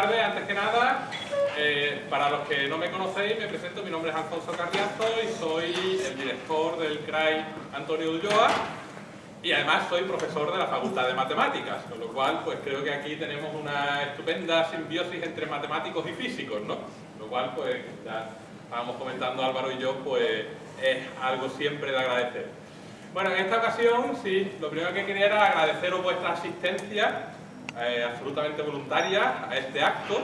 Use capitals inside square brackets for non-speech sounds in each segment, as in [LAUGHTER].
Tardes, antes que nada. Eh, para los que no me conocéis, me presento, mi nombre es Alfonso Carriazo y soy el director del CRAI Antonio Ulloa y además soy profesor de la Facultad de Matemáticas, con lo cual pues creo que aquí tenemos una estupenda simbiosis entre matemáticos y físicos, ¿no? Lo cual pues ya estábamos comentando Álvaro y yo, pues es algo siempre de agradecer. Bueno, en esta ocasión, sí, lo primero que quería era agradeceros vuestra asistencia eh, absolutamente voluntaria a este acto.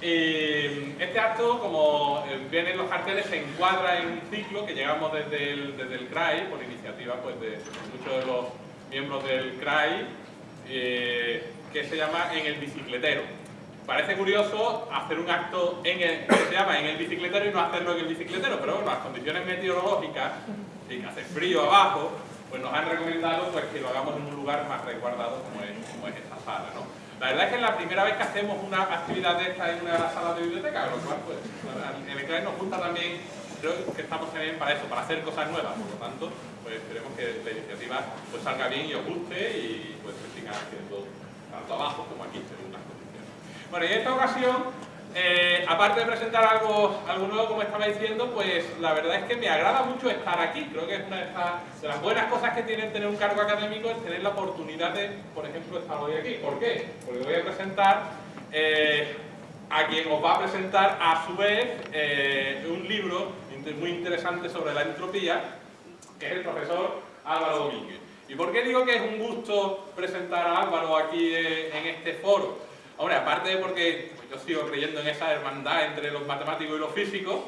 Y este acto, como eh, vienen los carteles, se encuadra en un ciclo que llegamos desde el, desde el CRAI, por iniciativa pues, de muchos de los miembros del CRAI, eh, que se llama En el bicicletero. Parece curioso hacer un acto en el, que se llama En el bicicletero y no hacerlo en el bicicletero, pero bueno, las condiciones meteorológicas, y hace frío abajo, pues nos han recomendado pues, que lo hagamos en un lugar más resguardado como es, como es esta sala. ¿no? La verdad es que es la primera vez que hacemos una actividad de esta en una salas de biblioteca, lo cual pues, en el nos gusta también, creo que estamos también para eso, para hacer cosas nuevas, por lo tanto, pues esperemos que la iniciativa pues, salga bien y os guste y pues se siga haciendo tanto abajo como aquí, según las condiciones. Bueno, y en esta ocasión eh, aparte de presentar algo, nuevo, como estaba diciendo, pues la verdad es que me agrada mucho estar aquí. Creo que es una de, las buenas cosas que tiene tener un cargo académico es tener la oportunidad de, por ejemplo, estar hoy aquí. ¿Por qué? Porque voy a presentar eh, a quien os va a presentar a su vez eh, un libro muy interesante sobre la entropía, que es el profesor Álvaro Domínguez. ¿Y por qué digo que es un gusto presentar a Álvaro aquí en este foro? Hombre, aparte de porque yo sigo creyendo en esa hermandad entre los matemáticos y los físicos.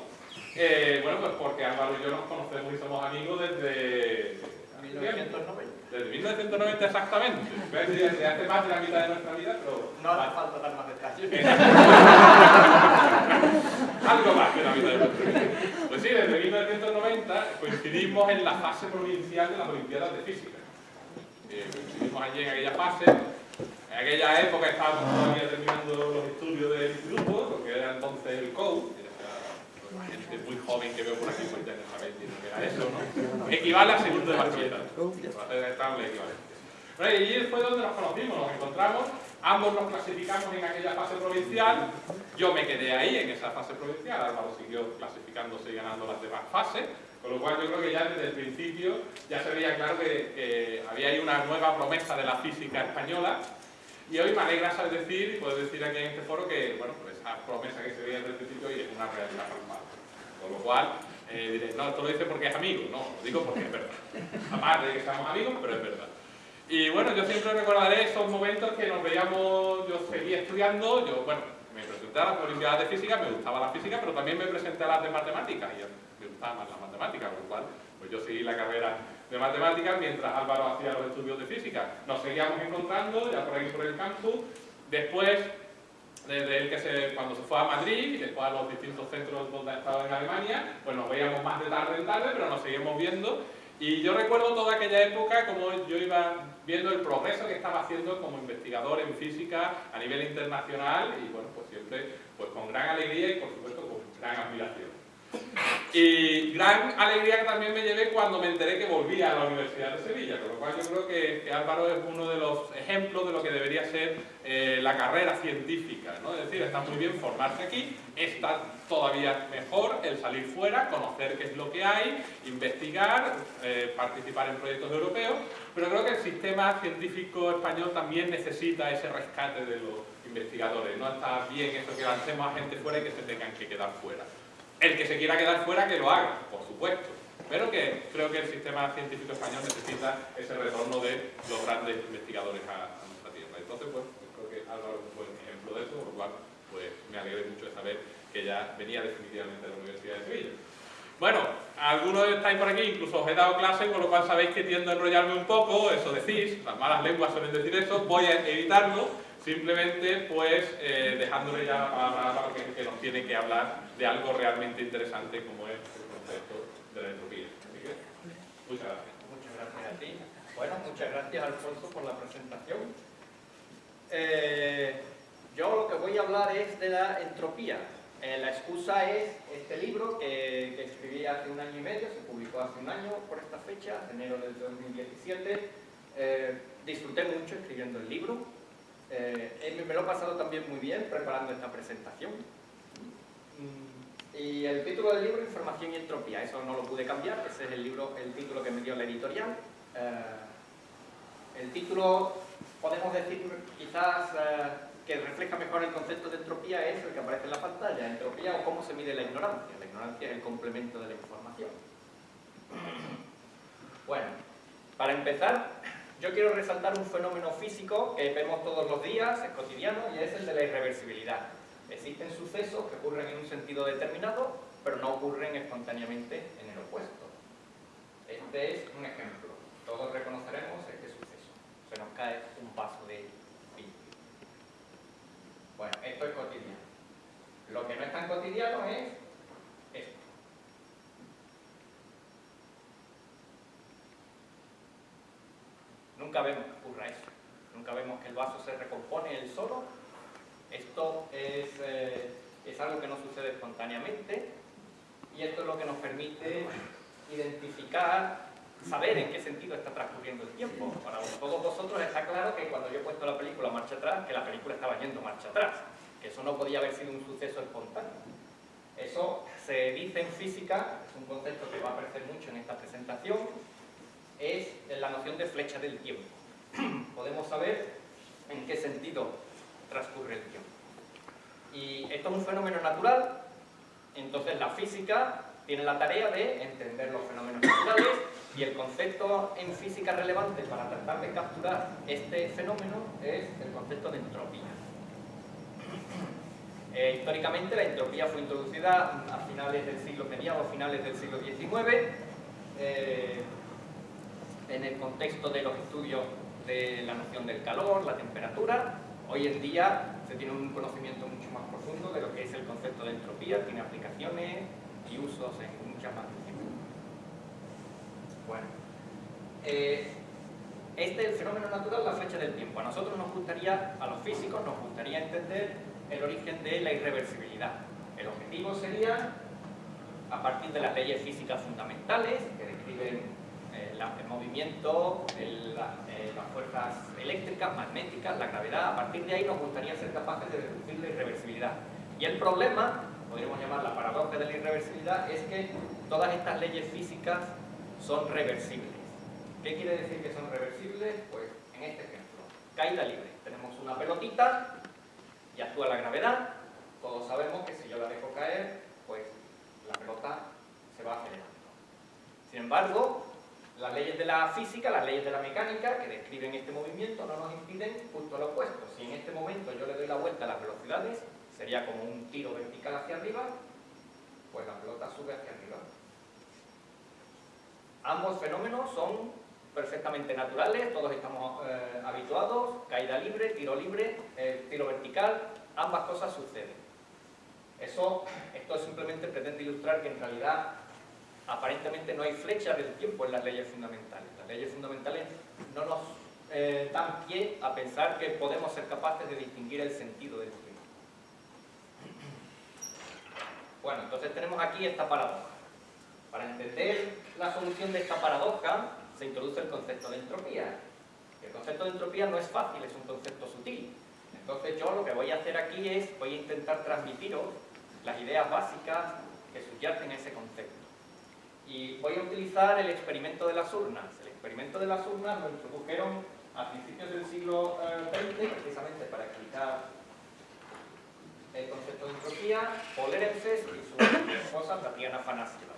Eh, bueno, pues porque Álvaro y yo nos conocemos y somos amigos desde... 1990. Desde 1990 exactamente. [LAUGHS] Desde hace más de la mitad de nuestra vida, pero... No hace falta dar más detalles. [LAUGHS] Algo más que la mitad de nuestra vida. Pues sí, desde 1990 coincidimos en la fase provincial de las Olimpiadas de Física. Eh, coincidimos allí en aquella fase en aquella época estábamos todavía terminando los estudios del instituto, lo que era entonces el COU, la gente muy joven que veo por aquí, pues ya no sabéis que era eso, ¿no? Equivale a segundo de bachillerato, para. Bueno, y allí fue donde nos conocimos, nos encontramos, ambos nos clasificamos en aquella fase provincial, yo me quedé ahí en esa fase provincial, Álvaro siguió clasificándose y ganando las demás fases, con lo cual yo creo que ya desde el principio ya se veía claro que, que había ahí una nueva promesa de la física española y hoy me alegra decir, y puedo decir aquí en este foro, que bueno, pues esa promesa que se veía desde el principio hoy es una realidad palpable. Con lo cual, eh, no, esto lo dice porque es amigo. No, lo digo porque es verdad. Aparte de que seamos amigos, pero es verdad. Y bueno, yo siempre recordaré esos momentos que nos veíamos, yo seguía estudiando, yo, bueno, me presenté a las Olimpiadas de Física, me gustaba la física, pero también me presenté a las de Matemáticas, y me gustaba más la matemática, con lo cual, pues yo seguí la carrera de matemáticas mientras Álvaro hacía los estudios de física. Nos seguíamos encontrando ya por ahí por el campus. Después, desde él que se, cuando se fue a Madrid y después a los distintos centros donde ha estado en Alemania, pues nos veíamos más de tarde en tarde, pero nos seguimos viendo. Y yo recuerdo toda aquella época como yo iba viendo el progreso que estaba haciendo como investigador en física a nivel internacional y bueno, pues siempre pues con gran alegría y por supuesto con gran admiración. Y gran alegría que también me llevé cuando me enteré que volvía a la Universidad de Sevilla, con lo cual yo creo que, Álvaro es uno de los ejemplos de lo que debería ser eh, la carrera científica, ¿no? Es decir, está muy bien formarse aquí, está todavía mejor el salir fuera, conocer qué es lo que hay, investigar, eh, participar en proyectos europeos, pero creo que el sistema científico español también necesita ese rescate de los investigadores, no está bien eso que lancemos a gente fuera y que se tengan que quedar fuera. El que se quiera quedar fuera, que lo haga, por supuesto. Pero que creo que el sistema científico español necesita ese retorno de los grandes investigadores a, nuestra tierra. Entonces, pues, creo que Álvaro es un buen ejemplo de eso, por lo cual pues, me alegré mucho de saber que ya venía definitivamente de la Universidad de Sevilla. Bueno, algunos estáis por aquí, incluso os he dado clase, con lo cual sabéis que tiendo a enrollarme un poco, eso decís, las malas lenguas suelen decir eso, voy a evitarlo, Simplemente, pues, eh, dejándole ya la palabra a que, que nos tiene que hablar de algo realmente interesante como es el concepto de la entropía. muchas gracias. Muchas gracias a ti. Bueno, muchas gracias Alfonso por la presentación. Eh, yo lo que voy a hablar es de la entropía. Eh, la excusa es este libro que, escribí hace un año y medio, se publicó hace un año por esta fecha, enero del 2017. disfruté mucho escribiendo el libro, eh, me lo he pasado también muy bien preparando esta presentación. Mm, y el título del libro, Información y Entropía, eso no lo pude cambiar, ese es el, libro, el título que me dio la editorial. Eh, el título, podemos decir quizás eh, que refleja mejor el concepto de entropía, es el que aparece en la pantalla, entropía o cómo se mide la ignorancia. La ignorancia es el complemento de la información. [CLEARS THROAT] Bueno, para empezar, yo quiero resaltar un fenómeno físico que vemos todos los días, es cotidiano, y es el de la irreversibilidad. Existen sucesos que ocurren en un sentido determinado, pero no ocurren espontáneamente en el opuesto. Este es un ejemplo. Todos reconoceremos este suceso. Se nos cae un vaso de vino. Bueno, esto es cotidiano. Lo que no es tan cotidiano es esto. Nunca vemos que ocurra eso. Nunca vemos que el vaso se recompone él solo. Esto es, eh, es algo que no sucede espontáneamente y esto es lo que nos permite identificar, saber en qué sentido está transcurriendo el tiempo. Para todos vosotros está claro que cuando yo he puesto la película marcha atrás, que la película estaba yendo marcha atrás, que eso no podía haber sido un suceso espontáneo. Eso se dice en física, es un concepto que va a aparecer mucho en esta presentación, es la noción de flecha del tiempo. [CLEARS THROAT] Podemos saber en qué sentido transcurre el tiempo. Y esto es un fenómeno natural, entonces la física tiene la tarea de entender los fenómenos naturales y el concepto en física relevante para tratar de capturar este fenómeno es el concepto de entropía. [CLEARS THROAT] Eh, históricamente la entropía fue introducida a finales del siglo mediados, finales del siglo XIX, en el contexto de los estudios de la noción del calor, la temperatura. Hoy en día se tiene un conocimiento mucho más profundo de lo que es el concepto de entropía, tiene aplicaciones y usos en muchas más Bueno, eh, este es el fenómeno natural, la flecha del tiempo. A nosotros nos gustaría, a los físicos, nos gustaría entender el origen de la irreversibilidad. El objetivo sería, a partir de las leyes físicas fundamentales, que describen el movimiento, eh, las fuerzas eléctricas, magnéticas, la gravedad, a partir de ahí nos gustaría ser capaces de reducir la irreversibilidad. Y el problema, podríamos llamar la paradoja de la irreversibilidad, es que todas estas leyes físicas son reversibles. ¿Qué quiere decir que son reversibles? Pues en este ejemplo, caída libre. Tenemos una pelotita y actúa la gravedad. Todos sabemos que si yo la dejo caer, pues la pelota se va acelerando. Sin embargo, las leyes de la física, las leyes de la mecánica que describen este movimiento no nos impiden justo lo opuesto. Si en este momento yo le doy la vuelta a las velocidades, sería como un tiro vertical hacia arriba, pues la pelota sube hacia arriba. Ambos fenómenos son perfectamente naturales, todos estamos eh, habituados, caída libre, tiro libre, eh, tiro vertical, ambas cosas suceden. Eso, esto simplemente pretende ilustrar que en realidad aparentemente no hay flecha del tiempo en las leyes fundamentales. Las leyes fundamentales no nos eh, dan pie a pensar que podemos ser capaces de distinguir el sentido del tiempo. Bueno, entonces tenemos aquí esta paradoja. Para entender la solución de esta paradoja, se introduce el concepto de entropía. El concepto de entropía no es fácil, es un concepto sutil. Entonces yo lo que voy a hacer aquí es, voy a intentar transmitiros las ideas básicas que subyacen ese concepto. Y voy a utilizar el experimento de las urnas. El experimento de las urnas lo introdujeron a principios del siglo XX, eh, precisamente para explicar el concepto de entropía, Polerenses y su esposa Tatiana Afanasieva.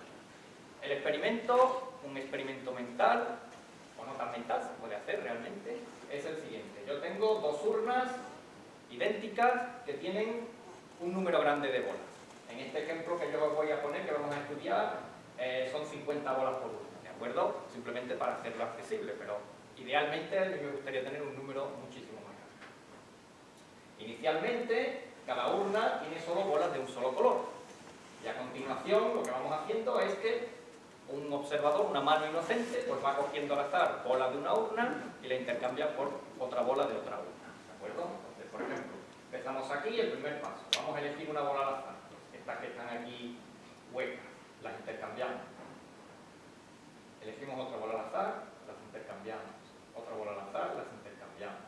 El experimento, un experimento mental, o no tan mental, se puede hacer realmente, es el siguiente. Yo tengo dos urnas idénticas que tienen un número grande de bolas. En este ejemplo que yo os voy a poner, que vamos a estudiar, eh, son 50 bolas por urna, ¿de acuerdo? Simplemente para hacerlo accesible, pero idealmente me gustaría tener un número muchísimo más grande. Inicialmente, cada urna tiene solo bolas de un solo color. Y a continuación, lo que vamos haciendo es que un observador, una mano inocente, pues va cogiendo al azar bolas de una urna y la intercambia por otra bola de otra urna. ¿De acuerdo? Entonces, por ejemplo, empezamos aquí el primer paso. Vamos a elegir una bola al azar. Estas que están aquí huecas las intercambiamos. Elegimos otra bola al azar, las intercambiamos. Otra bola al azar, las intercambiamos.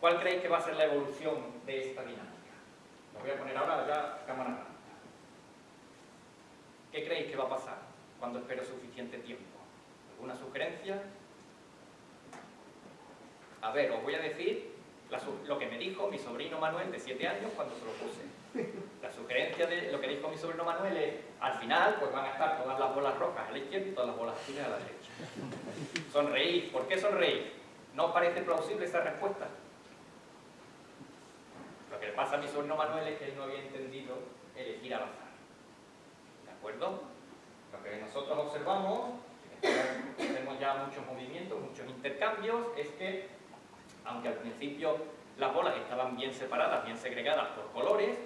¿Cuál creéis que va a ser la evolución de esta dinámica? Lo voy a poner ahora ya cámara rápida. ¿Qué creéis que va a pasar cuando espero suficiente tiempo? ¿Alguna sugerencia? A ver, os voy a decir lo que me dijo mi sobrino Manuel de 7 años cuando se lo puse. La sugerencia de lo que dijo mi sobrino Manuel es, al final, pues van a estar todas las bolas rojas a la izquierda y todas las bolas azules a la derecha. Sonreír. ¿Por qué sonreír? ¿No parece plausible esa respuesta? Lo que le pasa a mi sobrino Manuel es que él no había entendido elegir al azar. ¿De acuerdo? Lo que nosotros observamos, tenemos ya muchos movimientos, muchos intercambios, es que, aunque al principio las bolas estaban bien separadas, bien segregadas por colores,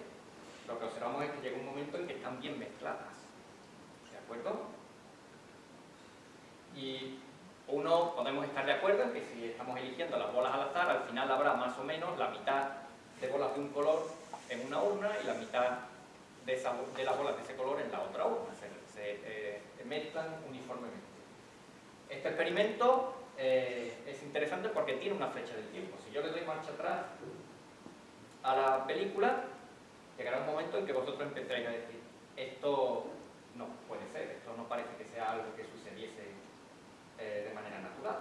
lo que observamos es que llega un momento en que están bien mezcladas. ¿De acuerdo? Y uno, podemos estar de acuerdo en que si estamos eligiendo las bolas al azar, al final habrá más o menos la mitad de bolas de un color en una urna y la mitad de, esa, de las bolas de ese color en la otra urna. Se, eh, mezclan uniformemente. Este experimento eh, es interesante porque tiene una flecha del tiempo. Si yo le doy marcha atrás a la película, llegará un momento en que vosotros empezaréis a decir esto no puede ser, esto no parece que sea algo que sucediese eh, de manera natural.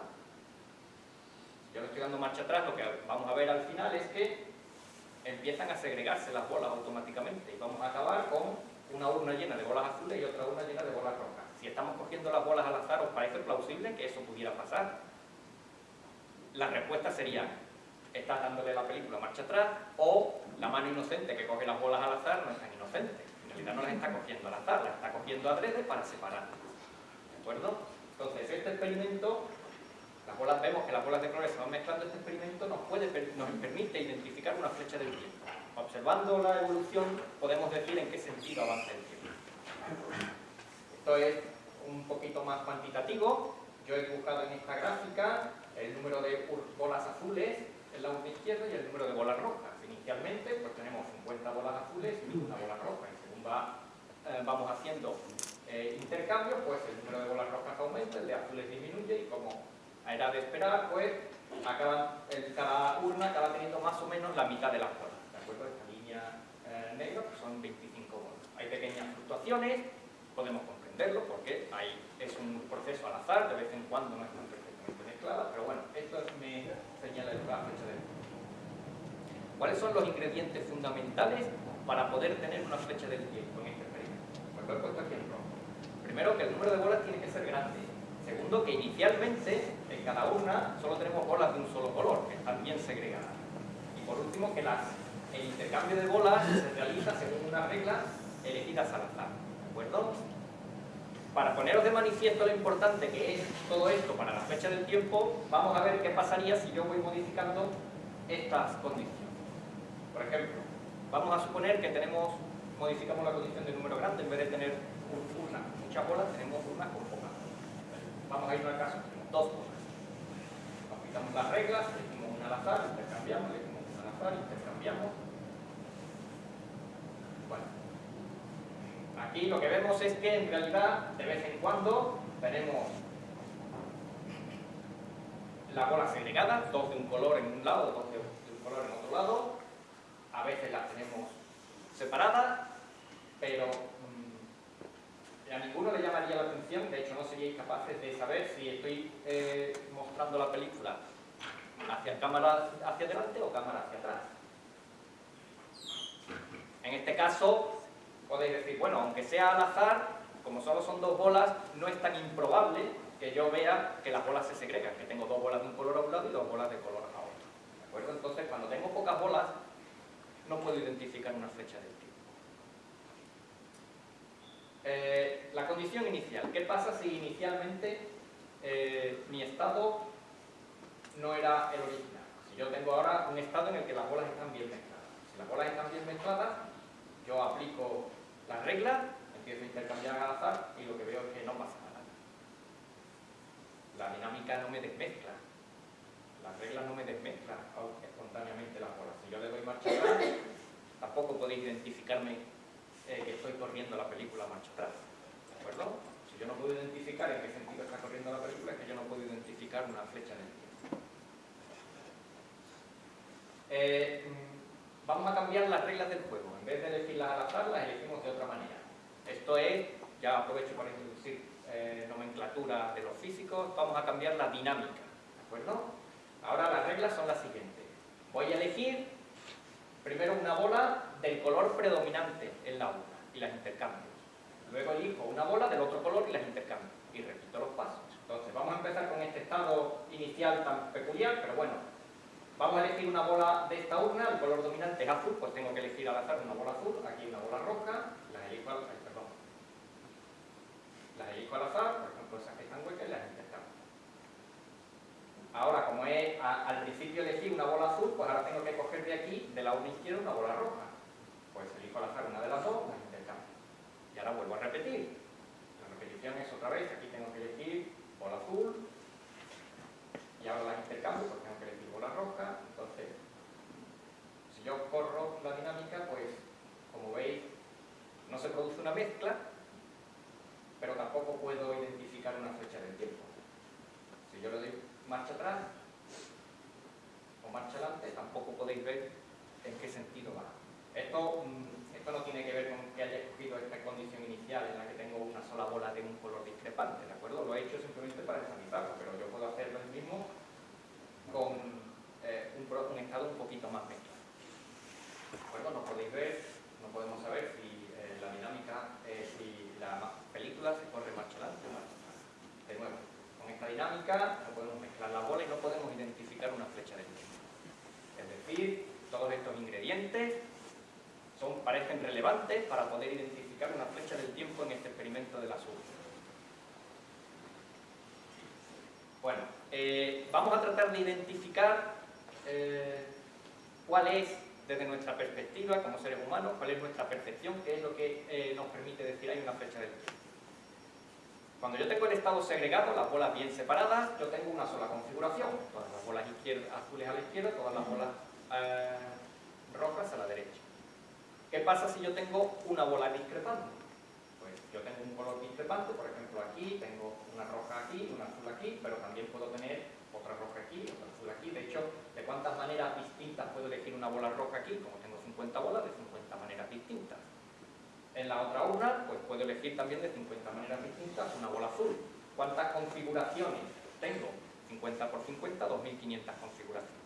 Si yo le estoy dando marcha atrás, lo que vamos a ver al final es que empiezan a segregarse las bolas automáticamente y vamos a acabar con una urna llena de bolas azules y otra urna llena de bolas rojas. Estamos cogiendo las bolas al azar, ¿os parece plausible que eso pudiera pasar? La respuesta sería, estás dándole la película marcha atrás o la mano inocente que coge las bolas al azar no es tan inocente. En realidad no las está cogiendo al azar, las está cogiendo adrede para separarlas. ¿De acuerdo? Entonces, este experimento las bolas, vemos que las bolas de colores se van mezclando, este experimento nos, nos permite identificar una flecha del tiempo. Observando la evolución podemos decir en qué sentido avanza el tiempo. Esto es un poquito más cuantitativo. Yo he dibujado en esta gráfica el número de bolas azules en la urna izquierda y el número de bolas rojas. Inicialmente pues tenemos 50 bolas azules y una bola roja. Y según eh, vamos haciendo eh, intercambios, pues el número de bolas rojas aumenta, el de azules disminuye y como era de esperar, pues acaban, cada urna acaba teniendo más o menos la mitad de las bolas, ¿de acuerdo? Esta línea eh, negra pues son 25 bolas. Hay pequeñas fluctuaciones, podemos comprenderlo porque hay, es un proceso al azar, de vez en cuando no están perfectamente mezcladas, pero bueno, esto me señala la fecha de ¿Cuáles son los ingredientes fundamentales para poder tener una flecha del tiempo en este experimento? Pues lo he puesto aquí en rojo. Primero, que el número de bolas tiene que ser grande. Segundo, que inicialmente en cada urna solo tenemos bolas de un solo color, que están bien segregadas. Y por último, que las, el intercambio de bolas se realiza según unas reglas elegidas al azar. ¿De acuerdo? Para poneros de manifiesto lo importante que es todo esto para la fecha del tiempo, vamos a ver qué pasaría si yo voy modificando estas condiciones. Por ejemplo, vamos a suponer que tenemos, modificamos la condición de número grande, en vez de tener una, muchas bolas, tenemos una con pocas. Vamos a ir al caso, tenemos dos bolas aplicamos las reglas, elegimos una al azar, intercambiamos, elegimos una al azar, intercambiamos. Aquí lo que vemos es que en realidad de vez en cuando tenemos la bola segregada, dos de un color en un lado, dos de un color en otro lado. A veces las tenemos separadas, pero a ninguno le llamaría la atención, de hecho no seríais capaces de saber si estoy eh, mostrando la película hacia cámara hacia adelante o cámara hacia atrás. En este caso, podéis decir, bueno, aunque sea al azar, como solo son dos bolas, no es tan improbable que yo vea que las bolas se segregan, que tengo dos bolas de un color a un lado y dos bolas de color a otro. ¿De acuerdo? Entonces, cuando tengo pocas bolas, no puedo identificar una flecha del tipo. Eh, la condición inicial. ¿Qué pasa si inicialmente eh, mi estado no era el original? Si yo tengo ahora un estado en el que las bolas están bien mezcladas. Si las bolas están bien mezcladas, yo aplico las reglas, empiezo a intercambiar al azar y lo que veo es que no pasa nada. La dinámica no me desmezcla. Las reglas no me desmezclan espontáneamente las bolas. Si yo le doy marcha atrás, tampoco podéis identificarme eh, que estoy corriendo la película marcha atrás. ¿De acuerdo? Si yo no puedo identificar en qué sentido está corriendo la película, es que yo no puedo identificar una flecha en el tiempo. Eh, vamos a cambiar las reglas del juego. En vez de elegirlas al azar, las elegimos de otra manera. Esto es, ya aprovecho para introducir eh, nomenclatura de los físicos, vamos a cambiar la dinámica. ¿De acuerdo? Ahora las reglas son las siguientes. Voy a elegir primero una bola del color predominante en la urna y las intercambio. Luego elijo una bola del otro color y las intercambio. Y repito los pasos. Entonces, vamos a empezar con este estado inicial tan peculiar, pero bueno, vamos a elegir una bola de esta urna, el color dominante es azul, pues tengo que elegir al azar una bola azul, aquí una bola roja, las elijo al, perdón, las elijo al azar, por ejemplo esas que están huecas las intercambio. Ahora, como es, al principio elegí una bola azul, pues ahora tengo que coger de aquí, de la urna izquierda, una bola roja. Pues elijo al azar una de las dos, las intercambio. Y ahora vuelvo a repetir. La repetición es otra vez, aquí tengo que elegir bola azul, y ahora las intercambio, roja, entonces, si yo corro la dinámica, pues, como veis, no se produce una mezcla, pero tampoco puedo identificar una flecha del tiempo. Si yo le doy marcha atrás o marcha adelante, tampoco podéis ver en qué sentido va. Esto, mm, esto no tiene que ver con que haya escogido esta condición inicial en la que tengo una sola bola de un color discrepante, ¿de acuerdo? Lo he hecho simplemente para examinarlo, pero yo puedo hacerlo el mismo con eh, un, estado un poquito más mezclado. ¿De acuerdo? No podéis ver, no podemos saber si eh, la dinámica, eh, si la película se corre marcha adelante o. De nuevo, con esta dinámica no podemos mezclar la bola y no podemos identificar una flecha de tiempo. Es decir, todos estos ingredientes son, parecen relevantes para poder identificar una flecha del tiempo en este experimento del azul. Bueno, eh, vamos a tratar de identificar eh, cuál es, desde nuestra perspectiva como seres humanos, cuál es nuestra percepción, qué es lo que eh, nos permite decir hay una flecha del tiempo. Cuando yo tengo el estado segregado, las bolas bien separadas, yo tengo una sola configuración. Todas las bolas azules a la izquierda, todas las bolas eh, rojas a la derecha. ¿Qué pasa si yo tengo una bola discrepante? Pues yo tengo un color discrepante, por ejemplo aquí, tengo una roja aquí, una azul aquí, pero también puedo tener otra roja aquí, otra azul aquí. De hecho, ¿de cuántas maneras distintas puedo elegir una bola roja aquí? Como tengo 50 bolas, de 50 maneras distintas. En la otra urna, pues puedo elegir también de 50 maneras distintas una bola azul. ¿Cuántas configuraciones tengo? 50 por 50, 2500 configuraciones.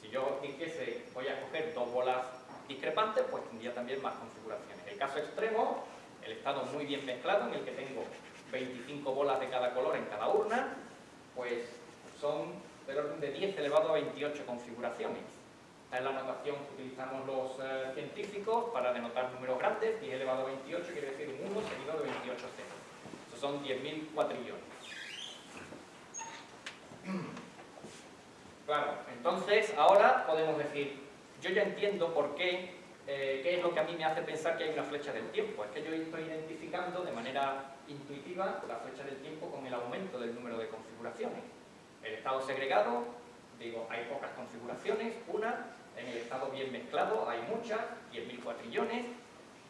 Si yo dijese, voy a coger dos bolas discrepantes, pues tendría también más configuraciones. El caso extremo, el estado muy bien mezclado, en el que tengo 25 bolas de cada color en cada urna, pues son del orden de 10 elevado a 28 configuraciones. Esta es la notación que utilizamos los eh, científicos para denotar números grandes. 10 elevado a 28 quiere decir un 1 seguido de 28 ceros. Estos son 10.000 cuatrillones. Claro, entonces ahora podemos decir, yo ya entiendo por qué, eh, qué es lo que a mí me hace pensar que hay una flecha del tiempo. Es que yo estoy identificando de manera intuitiva la flecha del tiempo con el aumento del número de configuraciones. El estado segregado, digo, hay pocas configuraciones, una, en el estado bien mezclado hay muchas, 10.000 cuatrillones,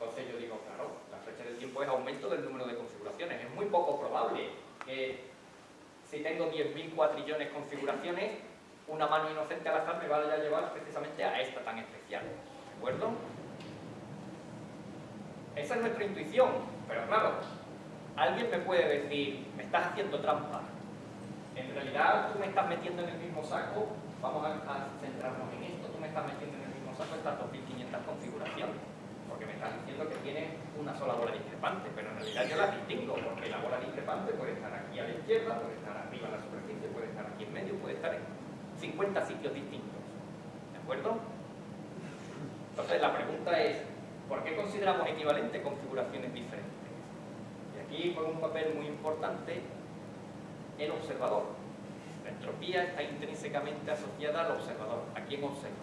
entonces yo digo, claro, la flecha del tiempo es aumento del número de configuraciones. Es muy poco probable que si tengo 10.000 cuatrillones configuraciones, una mano inocente al azar me vaya a llevar precisamente a esta tan especial. ¿De acuerdo? Esa es nuestra intuición, pero claro, alguien me puede decir, me estás haciendo trampa. En realidad tú me estás metiendo en el mismo saco, vamos a, centrarnos en esto, tú me estás metiendo en el mismo saco estas 2500 configuraciones, porque me estás diciendo que tienes una sola bola discrepante, pero en realidad yo las distingo, porque la bola discrepante puede estar aquí a la izquierda, puede estar arriba en la superficie, puede estar aquí en medio, puede estar en 50 sitios distintos. ¿De acuerdo? Entonces la pregunta es, ¿por qué consideramos equivalentes configuraciones diferentes? Y aquí juega un papel muy importante el observador. La entropía está intrínsecamente asociada al observador, a quien observa.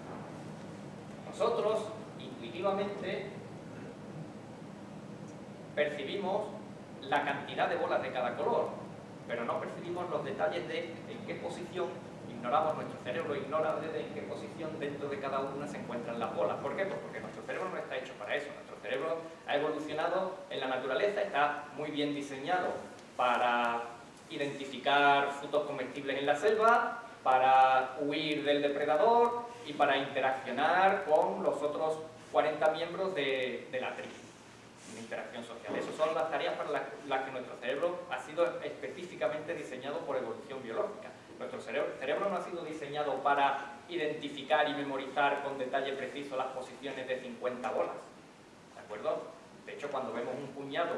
Nosotros, intuitivamente, percibimos la cantidad de bolas de cada color, pero no percibimos los detalles de en qué posición ignoramos, nuestro cerebro ignora desde en qué posición dentro de cada una se encuentran las bolas. ¿Por qué? Pues porque nuestro cerebro no está hecho para eso. Nuestro cerebro ha evolucionado en la naturaleza, está muy bien diseñado para identificar frutos comestibles en la selva para huir del depredador y para interaccionar con los otros 40 miembros de, la tribu. Una interacción social. Esas son las tareas para las, que nuestro cerebro ha sido específicamente diseñado por evolución biológica. Nuestro cerebro, cerebro no ha sido diseñado para identificar y memorizar con detalle preciso las posiciones de 50 bolas. ¿De acuerdo? De hecho, cuando vemos un puñado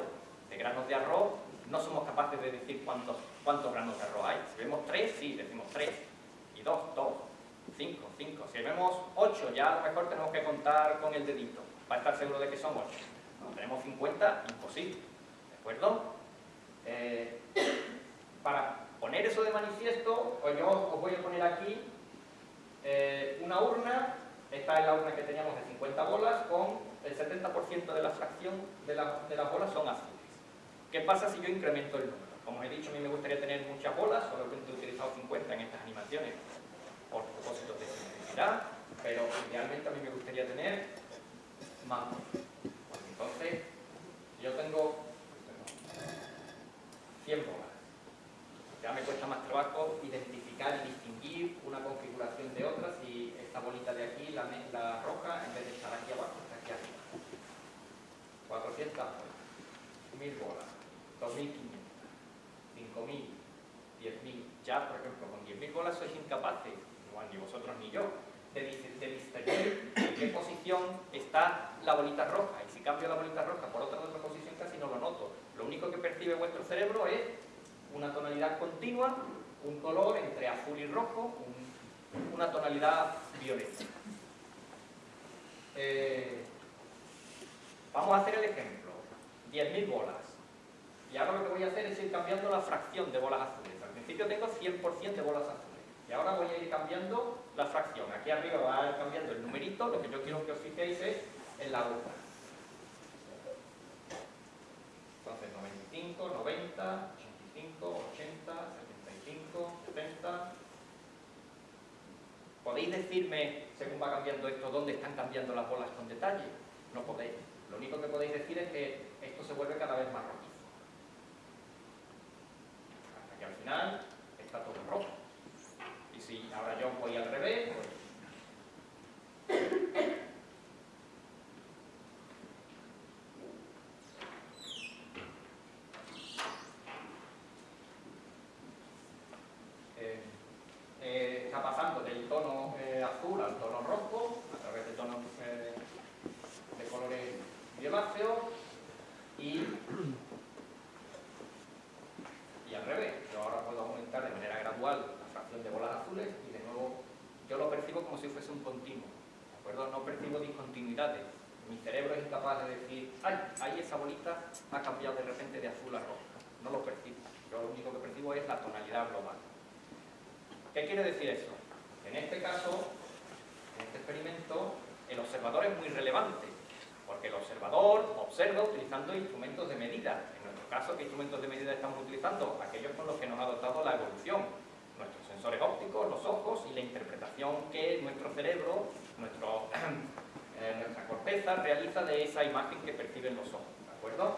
de granos de arroz, no somos capaces de decir cuántos, cuántos granos de arroz hay. Si vemos tres, sí, decimos tres. Y dos, dos. Cinco, cinco. Si vemos ocho, ya a lo mejor tenemos que contar con el dedito para estar seguro de que son ocho. Cuando tenemos 50, imposible. ¿De acuerdo? Eh, para poner eso de manifiesto, pues yo os voy a poner aquí eh, una urna. Esta es la urna que teníamos de 50 bolas con el 70% de la fracción de, de las bolas son azules. ¿Qué pasa si yo incremento el número? Como he dicho, a mí me gustaría tener muchas bolas, solamente he utilizado 50 en estas animaciones por propósitos de simplicidad, pero idealmente a mí me gustaría tener más. entonces, yo tengo 100 bolas. Ya me cuesta más trabajo identificar y distinguir una configuración de otra si esta bolita de aquí, la, la roja, en vez de estar aquí abajo, está aquí arriba. 400 bolas, 1000 bolas. 2.500, 5.000, 10.000. Ya, por ejemplo, con 10.000 bolas sois incapaces, ni vosotros ni yo, de, distinguir en qué posición está la bolita roja. Y si cambio la bolita roja por otra de otra posición, casi no lo noto. Lo único que percibe vuestro cerebro es una tonalidad continua, un color entre azul y rojo, una tonalidad violeta. Eh, vamos a hacer el ejemplo. 10.000 bolas. Y ahora lo que voy a hacer es ir cambiando la fracción de bolas azules. Al principio tengo 100% de bolas azules. Y ahora voy a ir cambiando la fracción. Aquí arriba va a ir cambiando el numerito. Lo que yo quiero que os fijéis es en la urna. Entonces 95, 90, 85, 80, 75, 70... ¿Podéis decirme, según va cambiando esto, dónde están cambiando las bolas con detalle? No podéis. Lo único que podéis decir es que esto se vuelve cada vez más rojo y al final está todo rojo. Y si ahora yo voy al revés, pues eh, eh, está pasando del tono eh, azul al tono rojo a través de tonos de colores violáceos y y al revés. Yo ahora puedo aumentar de manera gradual la fracción de bolas azules y de nuevo yo lo percibo como si fuese un continuo. ¿De acuerdo? No percibo discontinuidades. Mi cerebro es incapaz de decir, ay, ahí esa bolita ha cambiado de repente de azul a rojo. No lo percibo. Yo lo único que percibo es la tonalidad global. ¿Qué quiere decir eso? En este caso, en este experimento, el observador es muy relevante, porque el observador observa utilizando instrumentos de medida caso, ¿qué instrumentos de medida estamos utilizando? Aquellos con los que nos ha dotado la evolución. Nuestros sensores ópticos, los ojos y la interpretación que nuestro cerebro, [CLEARS THROAT] eh, nuestra corteza realiza de esa imagen que perciben los ojos. ¿De acuerdo?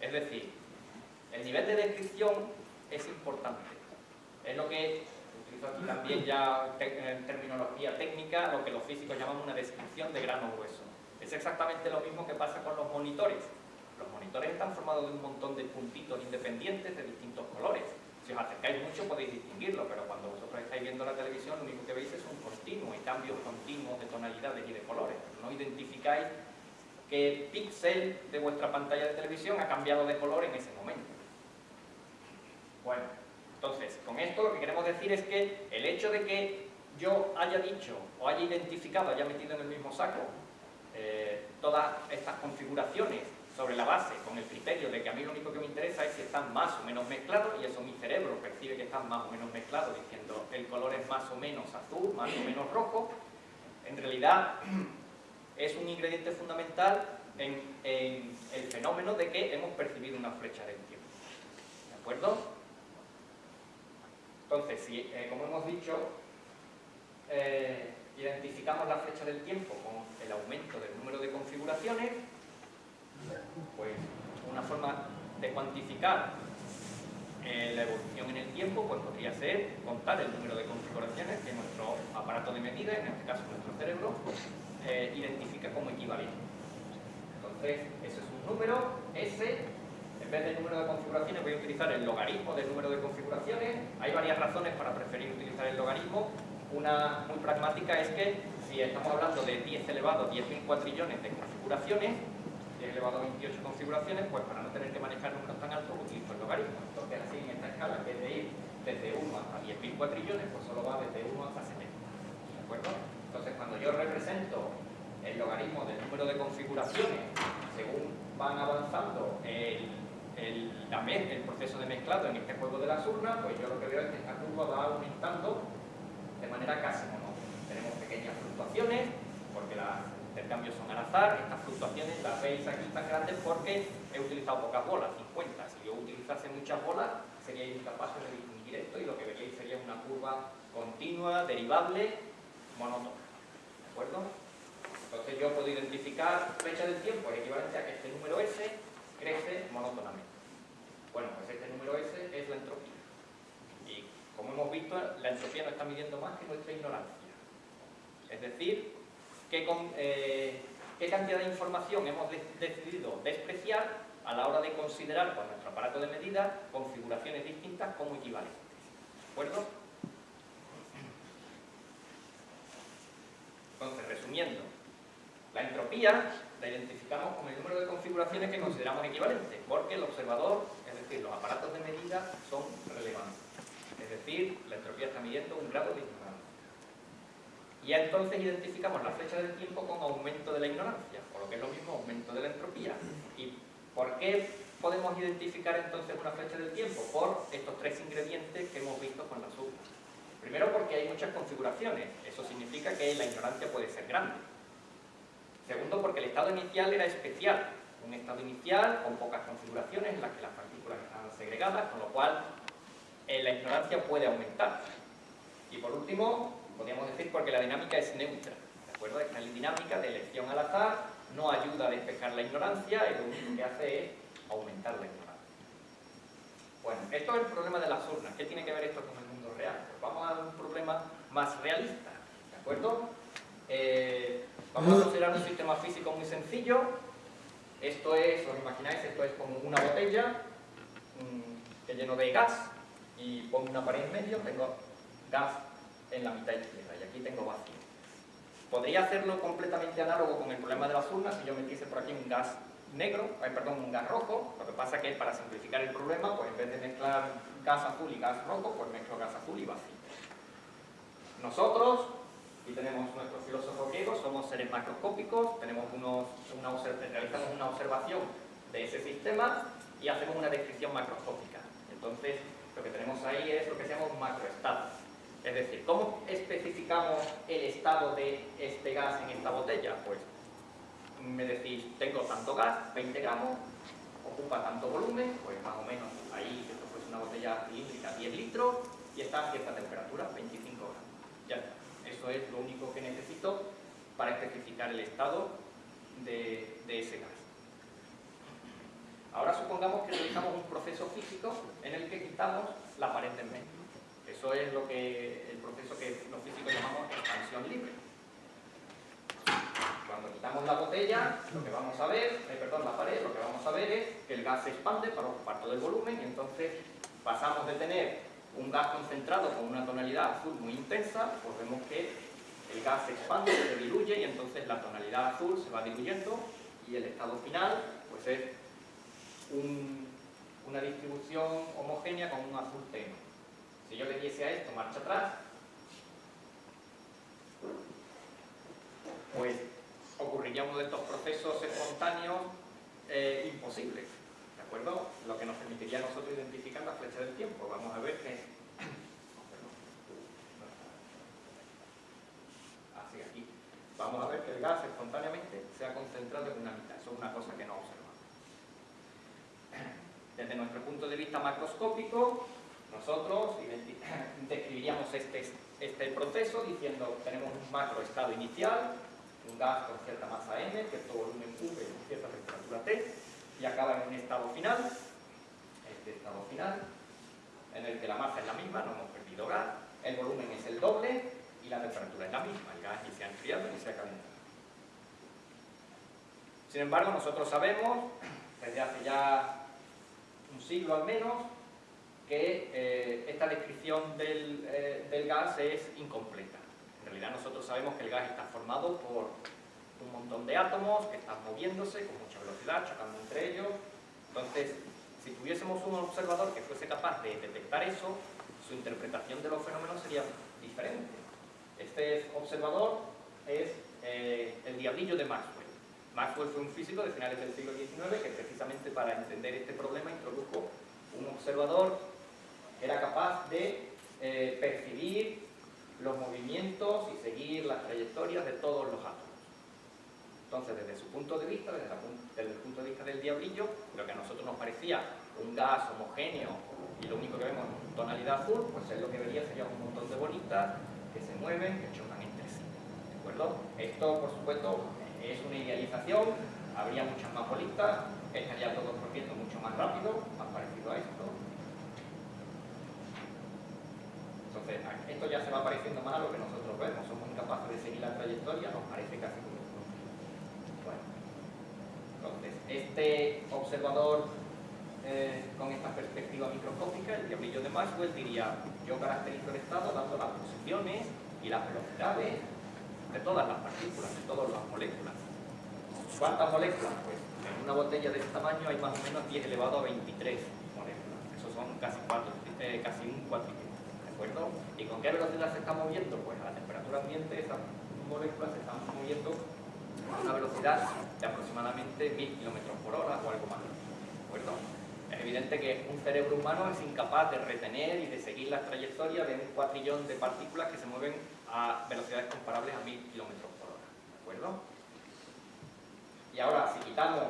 Es decir, el nivel de descripción es importante. Es lo que utilizo aquí también ya en terminología técnica, lo que los físicos llaman una descripción de grano grueso. Es exactamente lo mismo que pasa con los monitores. Los monitores están formados de un montón de puntitos independientes de distintos colores. Si os acercáis mucho podéis distinguirlo, pero cuando vosotros estáis viendo la televisión lo único que veis es un continuo y cambios continuos de tonalidades y de colores. No identificáis qué píxel de vuestra pantalla de televisión ha cambiado de color en ese momento. Bueno, entonces, con esto lo que queremos decir es que el hecho de que yo haya dicho o haya identificado, haya metido en el mismo saco eh, todas estas configuraciones sobre la base, con el criterio de que a mí lo único que me interesa es si están más o menos mezclados, y eso mi cerebro percibe que están más o menos mezclados, diciendo el color es más o menos azul, más o menos rojo, en realidad [CLEARS THROAT] es un ingrediente fundamental en, el fenómeno de que hemos percibido una flecha del tiempo. ¿De acuerdo? Entonces, si, eh, como hemos dicho, eh, identificamos la flecha del tiempo con el aumento del número de configuraciones, pues una forma de cuantificar Eh, la evolución en el tiempo pues podría ser contar el número de configuraciones que nuestro aparato de medida, en este caso nuestro cerebro, eh, identifica como equivalente. Entonces, ese es un número, S, en vez del número de configuraciones voy a utilizar el logaritmo del número de configuraciones. Hay varias razones para preferir utilizar el logaritmo. Una muy pragmática es que si estamos hablando de 10 elevado a 10.000 cuatrillones de configuraciones, 10 elevado a 28 configuraciones, pues para no tener que manejar números tan altos utilizo el logaritmo. Entonces así en esta escala, en vez de ir desde 1 hasta 10.000 cuatrillones, pues solo va desde 1 hasta 70. ¿De acuerdo? Entonces cuando yo represento el logaritmo del número de configuraciones según van avanzando el, el, el proceso de mezclado en este juego de las urnas, pues yo lo que veo es que esta curva va aumentando de manera casi monótona. Tenemos pequeñas fluctuaciones, porque las intercambios son al azar, estas fluctuaciones las veis aquí tan grandes porque he utilizado pocas bolas, 50. Si yo utilizase muchas bolas, seríais incapaces de distinguir esto y lo que veríais sería una curva continua, derivable, monótona. ¿De acuerdo? Entonces yo puedo identificar fecha del tiempo es equivalente a que este número S crece monótonamente. Bueno, pues este número S es la entropía. Y como hemos visto, la entropía no está midiendo más que nuestra ignorancia. Es decir, eh, qué, cantidad de información hemos decidido despreciar a la hora de considerar con nuestro aparato de medida configuraciones distintas como equivalentes. ¿De acuerdo? Entonces, resumiendo, la entropía la identificamos como el número de configuraciones que consideramos equivalentes, porque el observador, es decir, los aparatos de medida, son relevantes. Es decir, la entropía está midiendo un grado de ignorancia. Y entonces identificamos la flecha del tiempo con aumento de la ignorancia, por lo que es lo mismo aumento de la entropía. ¿Y por qué podemos identificar entonces una flecha del tiempo? Por estos tres ingredientes que hemos visto con la suma. Primero porque hay muchas configuraciones, eso significa que la ignorancia puede ser grande. Segundo porque el estado inicial era especial, un estado inicial con pocas configuraciones en las que las partículas están segregadas, con lo cual eh, la ignorancia puede aumentar. Y por último, podríamos decir porque la dinámica es neutra, ¿de acuerdo? Esta dinámica de elección al azar no ayuda a despejar la ignorancia y lo único que hace es aumentar la ignorancia. Bueno, esto es el problema de las urnas. ¿Qué tiene que ver esto con el mundo real? Pues vamos a un problema más realista, ¿de acuerdo? Eh, vamos a considerar un sistema físico muy sencillo. Esto es, os imagináis, esto es como una botella mm, que lleno de gas y pongo una pared en medio, tengo gas en la mitad izquierda y aquí tengo vacío. Podría hacerlo completamente análogo con el problema de las urnas si yo metiese por aquí un gas negro, perdón, un gas rojo, lo que pasa es que para simplificar el problema, pues en vez de mezclar gas azul y gas rojo, pues mezclo gas azul y vacío. Nosotros, y tenemos nuestros filósofos griegos, somos seres macroscópicos, tenemos una, realizamos una observación de ese sistema y hacemos una descripción macroscópica. Entonces, lo que tenemos ahí es lo que se llama un macroestado. Es decir, ¿cómo especificamos el estado de este gas en esta botella? Pues me decís, tengo tanto gas, 20 gramos, ocupa tanto volumen, pues más o menos ahí, si esto fuese una botella cilíndrica, 10 litros, y está a cierta temperatura, 25 gramos. Ya está. Eso es lo único que necesito para especificar el estado de, de ese gas. Ahora supongamos que realizamos un proceso físico en el que quitamos la pared del medio. Eso es lo que, el proceso que los físicos llamamos expansión libre. Cuando quitamos la botella, lo que vamos a ver, eh, perdón, la pared, lo que vamos a ver es que el gas se expande para ocupar todo el volumen y entonces pasamos de tener un gas concentrado con una tonalidad azul muy intensa, pues vemos que el gas se expande, se diluye y entonces la tonalidad azul se va diluyendo y el estado final pues es una distribución homogénea con un azul tenue. Si yo le diese a esto marcha atrás, pues ocurriría uno de estos procesos espontáneos eh, imposibles. ¿De acuerdo? Lo que nos permitiría a nosotros identificar la flecha del tiempo. Vamos a ver que... [COUGHS] Así, aquí. Vamos a ver que el gas espontáneamente se ha concentrado en una mitad. Eso es una cosa que no observamos. Desde nuestro punto de vista macroscópico, nosotros [CLEARS THROAT] describiríamos este, este, proceso diciendo tenemos un macro estado inicial, un gas con cierta masa m, cierto volumen V, cierta temperatura T, y acaba en un estado final, este estado final, en el que la masa es la misma, no hemos perdido gas, el volumen es el doble y la temperatura es la misma, el gas ni se ha enfriado ni se ha calentado. Sin embargo, nosotros sabemos, desde hace ya un siglo al menos, que eh, esta descripción del, eh, del gas es incompleta. En realidad nosotros sabemos que el gas está formado por un montón de átomos que están moviéndose con mucha velocidad, chocando entre ellos. Entonces, si tuviésemos un observador que fuese capaz de detectar eso, su interpretación de los fenómenos sería diferente. Este observador es eh, el diablillo de Maxwell. Maxwell fue un físico de finales del siglo XIX que precisamente para entender este problema introdujo un observador era capaz de eh, percibir los movimientos y seguir las trayectorias de todos los átomos. Entonces, desde su punto de vista, desde, el punto de vista del diablillo, lo que a nosotros nos parecía un gas homogéneo y lo único que vemos en tonalidad azul, pues es lo que vería sería un montón de bolitas que se mueven, que chocan entre sí. ¿De acuerdo? Esto, por supuesto, es una idealización, habría muchas más bolitas, estaría todo corriendo mucho más rápido, más parecido a esto. Esto ya se va pareciendo más a lo que nosotros vemos, somos incapaces de seguir la trayectoria, nos parece casi como bueno. Entonces, este observador eh, con esta perspectiva microscópica, el diablillo de Maxwell diría, yo caracterizo el estado dando las posiciones y las velocidades de todas las partículas, de todas las moléculas. ¿Cuántas moléculas? Pues en una botella de este tamaño hay más o menos 10 elevado a 23 moléculas. Eso son casi, cuatro, eh, casi un cuatrillón. ¿De acuerdo? ¿Y con qué velocidad se está moviendo? Pues a la temperatura ambiente esas moléculas se están moviendo a una velocidad de aproximadamente 1000 km por hora o algo más. ¿De acuerdo? Es evidente que un cerebro humano es incapaz de retener y de seguir las trayectorias de un cuatrillón de partículas que se mueven a velocidades comparables a 1000 km por hora. ¿De acuerdo? Y ahora, si quitamos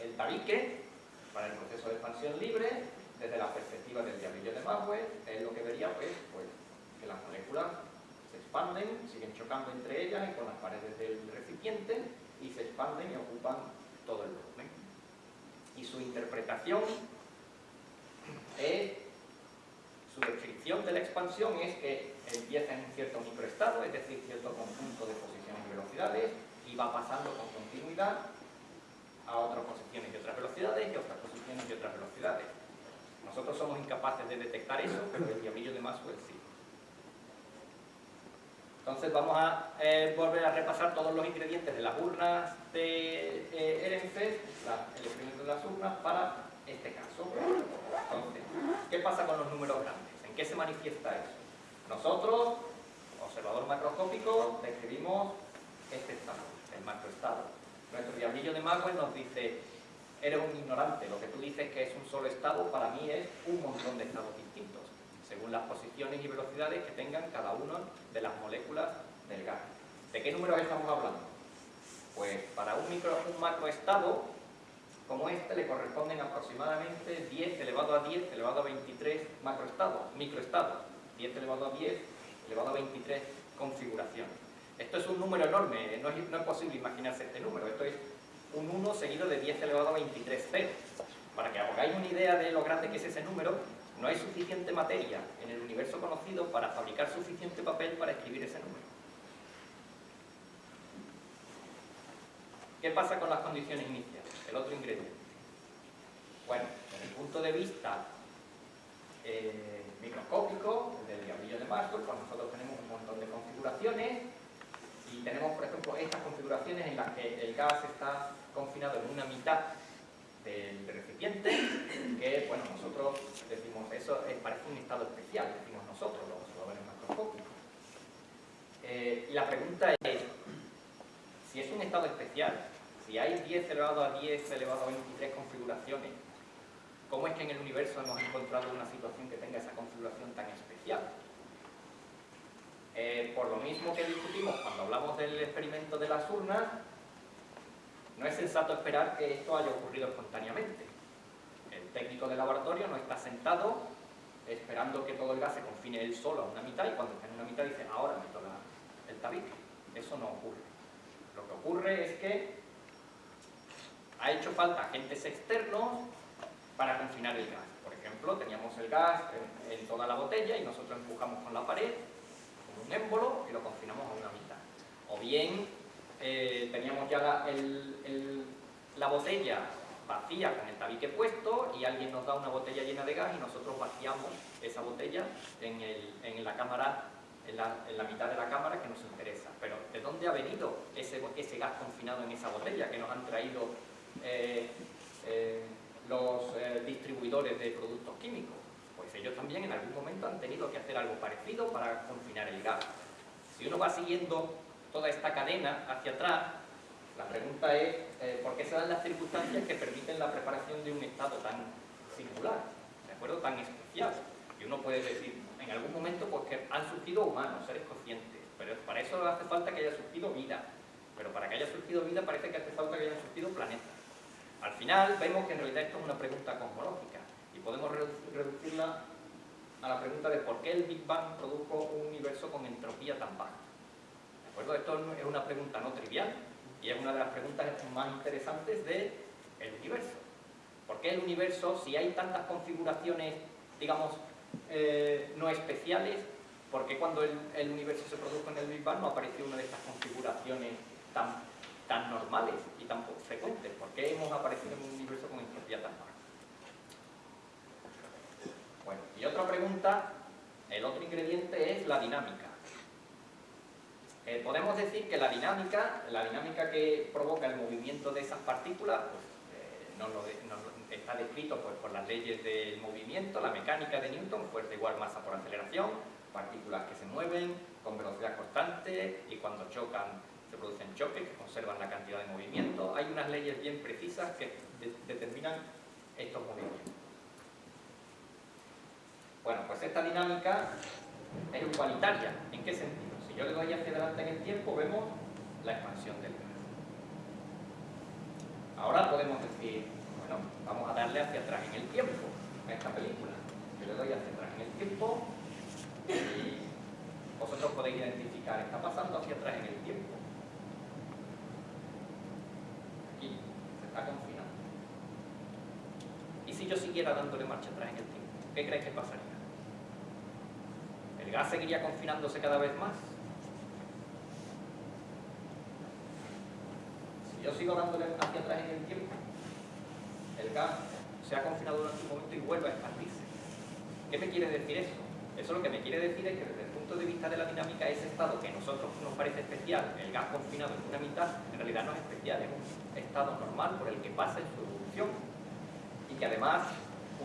el tabique para el proceso de expansión libre, desde la perspectiva del diablillo de Maxwell, es lo que vería pues, pues, que las moléculas se expanden, siguen chocando entre ellas y con las paredes del recipiente y se expanden y ocupan todo el volumen y su interpretación es, su descripción de la expansión es que empieza en un cierto microestado, es decir, cierto conjunto de posiciones y velocidades, y va pasando con continuidad a otras posiciones y otras velocidades y otras posiciones y otras velocidades. Nosotros somos incapaces de detectar eso, pero el diablillo de Maxwell sí. Entonces vamos a eh, volver a repasar todos los ingredientes de las urnas de eh, el experimento de las urnas, para este caso. Entonces, ¿qué pasa con los números grandes? ¿En qué se manifiesta eso? Nosotros, observador macroscópico, describimos este estado, el macroestado. Nuestro diablillo de Maxwell nos dice, eres un ignorante, lo que tú dices que es un solo estado, para mí es un montón de estados distintos según las posiciones y velocidades que tengan cada una de las moléculas del gas. ¿De qué números estamos hablando? Pues para un, micro, un macroestado como este le corresponden aproximadamente 10 elevado a 10 elevado a 23 macroestados, microestados, 10 elevado a 10 elevado a 23 configuraciones. Esto es un número enorme, no es, no es posible imaginarse este número, esto es un 1 seguido de 10 elevado a 23 ceros. Para que hagáis una idea de lo grande que es ese número, no hay suficiente materia en el universo conocido para fabricar suficiente papel para escribir ese número. ¿Qué pasa con las condiciones iniciales? El otro ingrediente. Bueno, desde el punto de vista eh, microscópico, del diablillo de Maxwell, pues nosotros tenemos un montón de configuraciones y tenemos, por ejemplo, estas configuraciones en las que el gas está confinado en una mitad del recipiente, que, bueno, nosotros decimos, eso parece un estado especial, decimos nosotros, los observadores macroscópicos. Eh, y la pregunta es, si es un estado especial, si hay 10 elevado a 10 elevado a 23 configuraciones, ¿cómo es que en el universo hemos encontrado una situación que tenga esa configuración tan especial? Eh, por lo mismo que discutimos cuando hablamos del experimento de las urnas, no es sensato esperar que esto haya ocurrido espontáneamente. El técnico de laboratorio no está sentado esperando que todo el gas se confine él solo a una mitad y cuando está en una mitad dice, ahora meto el tabique. Eso no ocurre. Lo que ocurre es que ha hecho falta agentes externos para confinar el gas. Por ejemplo, teníamos el gas en, toda la botella y nosotros empujamos con la pared, un émbolo, y lo confinamos a una mitad. O bien eh, teníamos ya la, la botella vacía con el tabique puesto y alguien nos da una botella llena de gas y nosotros vaciamos esa botella en, la cámara, en la, mitad de la cámara que nos interesa. Pero ¿de dónde ha venido ese, gas confinado en esa botella que nos han traído eh, eh, los distribuidores de productos químicos? Ellos también en algún momento han tenido que hacer algo parecido para confinar el gas. Si uno va siguiendo toda esta cadena hacia atrás, la pregunta es, eh, ¿por qué se dan las circunstancias que permiten la preparación de un estado tan singular, ¿de acuerdo? tan especial? Y uno puede decir, en algún momento, pues que han surgido humanos, seres conscientes, pero para eso hace falta que haya surgido vida. Pero para que haya surgido vida parece que hace falta que haya surgido planetas. Al final vemos que en realidad esto es una pregunta cosmológica podemos reducirla a la pregunta de por qué el Big Bang produjo un universo con entropía tan baja. ¿De acuerdo? Esto es una pregunta no trivial, y es una de las preguntas más interesantes del universo. ¿Por qué el universo, si hay tantas configuraciones, digamos, eh, no especiales, por qué cuando el, universo se produjo en el Big Bang no apareció una de estas configuraciones tan, tan normales y tan frecuentes? ¿Por qué hemos aparecido en un universo con entropía tan baja? Bueno, y otra pregunta, el otro ingrediente es la dinámica. Eh, podemos decir que la dinámica, la dinámica que provoca el movimiento de esas partículas, pues, eh, está descrito pues, por las leyes del movimiento, la mecánica de Newton, fuerza igual masa por aceleración, partículas que se mueven con velocidad constante y cuando chocan se producen choques que conservan la cantidad de movimiento. Hay unas leyes bien precisas que determinan estos movimientos. Bueno, pues esta dinámica es igualitaria. ¿En qué sentido? Si yo le doy hacia adelante en el tiempo, vemos la expansión del gas. Ahora podemos decir, bueno, vamos a darle hacia atrás en el tiempo a esta película. Yo le doy hacia atrás en el tiempo y vosotros podéis identificar, está pasando hacia atrás en el tiempo. Aquí se está confinando. ¿Y si yo siguiera dándole marcha atrás en el tiempo? ¿Qué crees que pasaría? ¿El gas seguiría confinándose cada vez más? yo sigo dándole hacia atrás en el tiempo, el gas se ha confinado durante un momento y vuelve a expandirse. ¿Qué me quiere decir eso? Eso lo que me quiere decir es que desde el punto de vista de la dinámica, ese estado que a nosotros nos parece especial, el gas confinado en una mitad, en realidad no es especial, es un estado normal por el que pasa en su evolución. Y que además,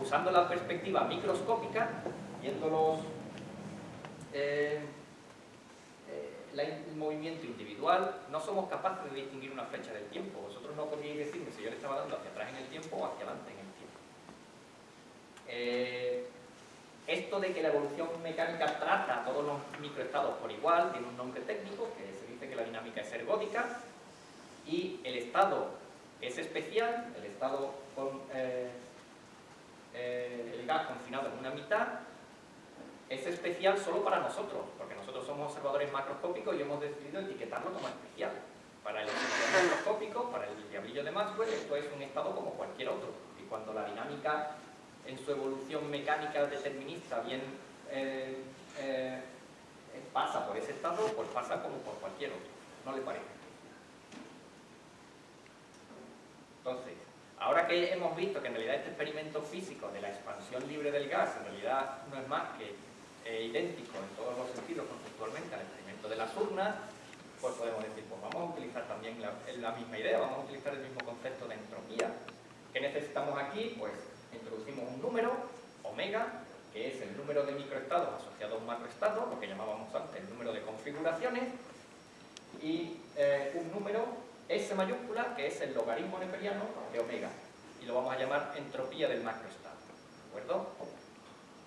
usando la perspectiva microscópica, viendo los... Eh, el movimiento individual, no somos capaces de distinguir una flecha del tiempo. Vosotros no podríais decirme si yo le estaba dando hacia atrás en el tiempo o hacia adelante en el tiempo. Eh, esto de que la evolución mecánica trata a todos los microestados por igual, tiene un nombre técnico, que se dice que la dinámica es ergódica, y el estado es especial, el estado con eh, eh, el gas confinado en una mitad, es especial solo para nosotros, porque nosotros somos observadores macroscópicos y hemos decidido etiquetarlo como especial. Para el observador macroscópico, para el diablillo de Maxwell, esto es un estado como cualquier otro. Y cuando la dinámica en su evolución mecánica determinista bien eh, eh, pasa por ese estado, pues pasa como por cualquier otro. ¿No le parece? Entonces, ahora que hemos visto que en realidad este experimento físico de la expansión libre del gas en realidad no es más que eh, idéntico en todos los sentidos conceptualmente al experimento de las urnas, pues podemos decir, pues vamos a utilizar también la, misma idea, vamos a utilizar el mismo concepto de entropía. ¿Qué necesitamos aquí? Pues introducimos un número, omega, que es el número de microestados asociado a un macroestado, lo que llamábamos antes el número de configuraciones, y eh, un número S mayúscula, que es el logaritmo neperiano de omega, y lo vamos a llamar entropía del macroestado. ¿De acuerdo?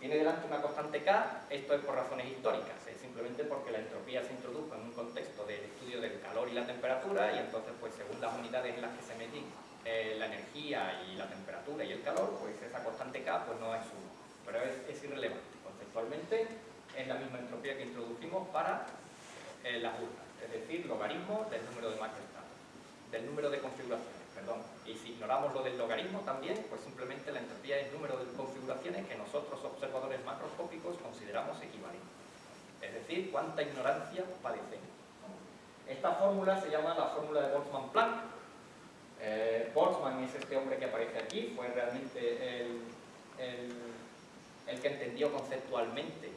Tiene delante una constante K, esto es por razones históricas, es simplemente porque la entropía se introdujo en un contexto del estudio del calor y la temperatura y entonces pues según las unidades en las que se medí eh, la energía y la temperatura y el calor, pues esa constante K pues no es 1, pero es, irrelevante. Conceptualmente es la misma entropía que introdujimos para eh, las urnas, es decir, logaritmo del número de macroestados, del número de configuraciones. Y si ignoramos lo del logaritmo también, pues simplemente la entropía es el número de configuraciones que nosotros, observadores macroscópicos, consideramos equivalentes. Es decir, cuánta ignorancia padecemos. Esta fórmula se llama la fórmula de Boltzmann-Planck. Eh, Boltzmann es este hombre que aparece aquí, fue realmente el, el, que entendió conceptualmente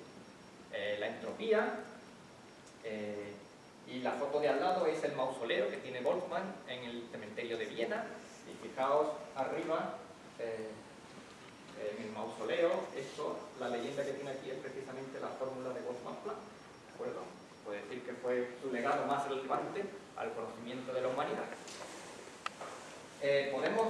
eh, la entropía. Eh, y la foto de al lado es el mausoleo que tiene Boltzmann en el cementerio de Viena. Y fijaos arriba, en el mausoleo, esto, la leyenda que tiene aquí es precisamente la fórmula de Boltzmann-Planck. ¿De acuerdo? Puede decir que fue su legado más relevante al conocimiento de la humanidad. Eh, podemos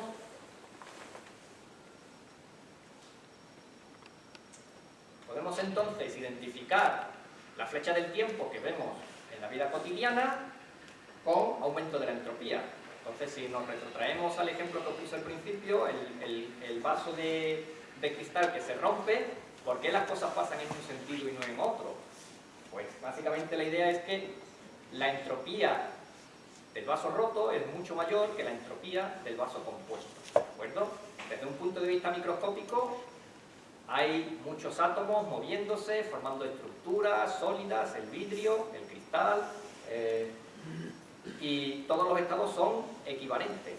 podemos entonces identificar la flecha del tiempo que vemos en la vida cotidiana con aumento de la entropía. Entonces, si nos retrotraemos al ejemplo que puse al principio, el, vaso de, de, cristal que se rompe, ¿por qué las cosas pasan en un sentido y no en otro? Pues básicamente la idea es que la entropía del vaso roto es mucho mayor que la entropía del vaso compuesto. ¿De acuerdo? Desde un punto de vista microscópico, hay muchos átomos moviéndose, formando estructuras sólidas, el vidrio, el eh, y todos los estados son equivalentes.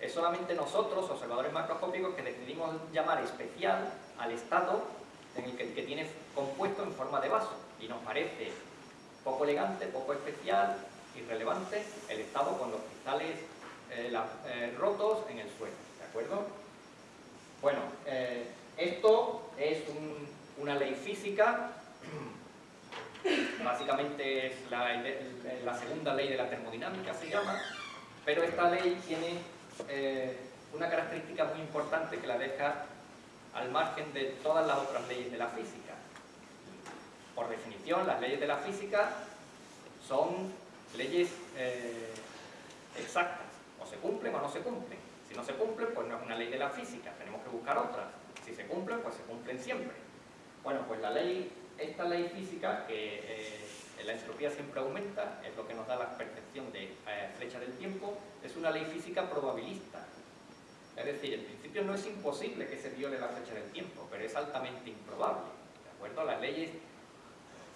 Es solamente nosotros, observadores macroscópicos, que decidimos llamar especial al estado en el que, tiene compuesto en forma de vaso. Y nos parece poco elegante, poco especial, irrelevante el estado con los cristales eh, eh, rotos en el suelo, ¿de acuerdo? Bueno, esto es una ley física, básicamente es la, segunda ley de la termodinámica, se llama, pero esta ley tiene una característica muy importante que la deja al margen de todas las otras leyes de la física. Por definición, las leyes de la física son leyes eh, exactas, o se cumplen o no se cumplen. Si no se cumplen, pues no es una ley de la física, tenemos que buscar otras. Si se cumplen, pues se cumplen siempre. Bueno, pues la ley, esta ley física, que eh, la entropía siempre aumenta, es lo que nos da la percepción de eh, flecha del tiempo, es una ley física probabilista. Es decir, en principio no es imposible que se viole la flecha del tiempo, pero es altamente improbable. ¿De acuerdo? Las leyes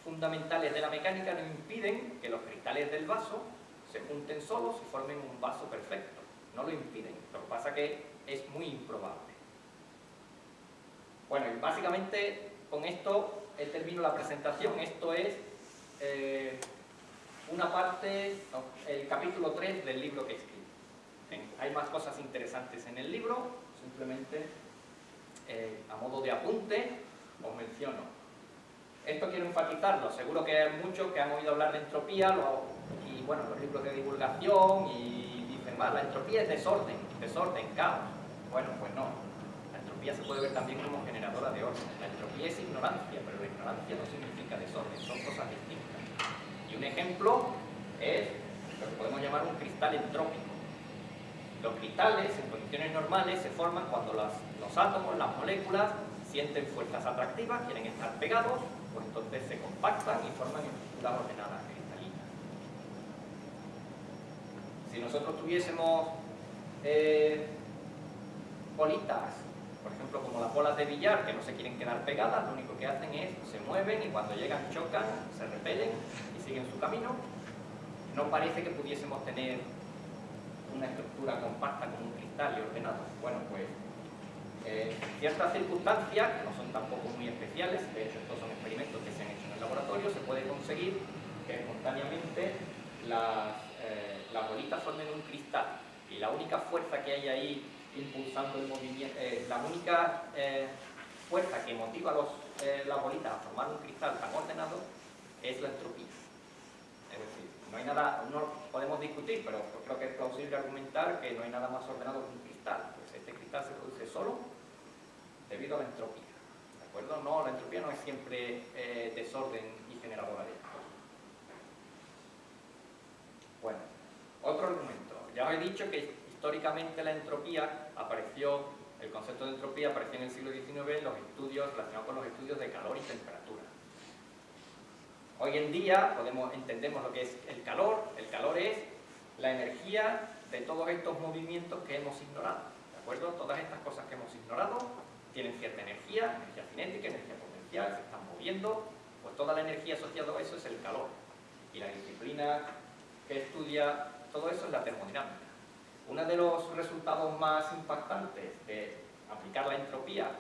fundamentales de la mecánica no impiden que los cristales del vaso se junten solos y formen un vaso perfecto. No lo impiden. Lo que pasa es que es muy improbable. Bueno, y básicamente con esto he terminado la presentación. Esto es eh, una parte, el capítulo 3 del libro que escribí. Hay más cosas interesantes en el libro, simplemente eh, a modo de apunte os menciono esto quiero enfatizarlo, seguro que hay muchos que han oído hablar de entropía y bueno, los libros de divulgación y dicen, va, la entropía es desorden, desorden, caos. Bueno, pues no. La entropía se puede ver también como generadora de orden. La entropía es ignorancia, ignorancia no significa desorden, son cosas distintas. Y un ejemplo es lo que podemos llamar un cristal entrópico. Los cristales en condiciones normales se forman cuando los átomos, las moléculas, sienten fuerzas atractivas, quieren estar pegados, pues entonces se compactan y forman estructuras ordenadas cristalinas. Si nosotros tuviésemos eh, bolitas, por ejemplo como las bolas de billar que no se quieren quedar pegadas, lo único que hacen es se mueven y cuando llegan chocan, se repelen y siguen su camino, no parece que pudiésemos tener una estructura compacta como un cristal y ordenado. Bueno, pues eh, ciertas circunstancias, que no son tampoco muy especiales, de hecho estos son experimentos que se han hecho en el laboratorio, se puede conseguir que espontáneamente las, eh, las bolitas formen un cristal y la única fuerza que hay ahí impulsando el movimiento, eh, la única eh, fuerza que motiva a los, las bolitas a formar un cristal tan ordenado es la entropía. Es decir, no hay nada, no podemos discutir, pero creo que es plausible argumentar que no hay nada más ordenado que un cristal. Pues este cristal se produce solo debido a la entropía. ¿De acuerdo? No, la entropía no es siempre eh, desorden y generadora de caos. Bueno, otro argumento. Ya os he dicho que históricamente la entropía apareció, el concepto de entropía apareció en el siglo XIX en los estudios relacionados con los estudios de calor y temperatura. Hoy en día podemos, entendemos lo que es el calor. El calor es la energía de todos estos movimientos que hemos ignorado. ¿De acuerdo? Todas estas cosas que hemos ignorado tienen cierta energía, energía cinética, energía potencial, se están moviendo, pues toda la energía asociada a eso es el calor. Y la disciplina que estudia todo eso es la termodinámica. Uno de los resultados más impactantes de aplicar la entropía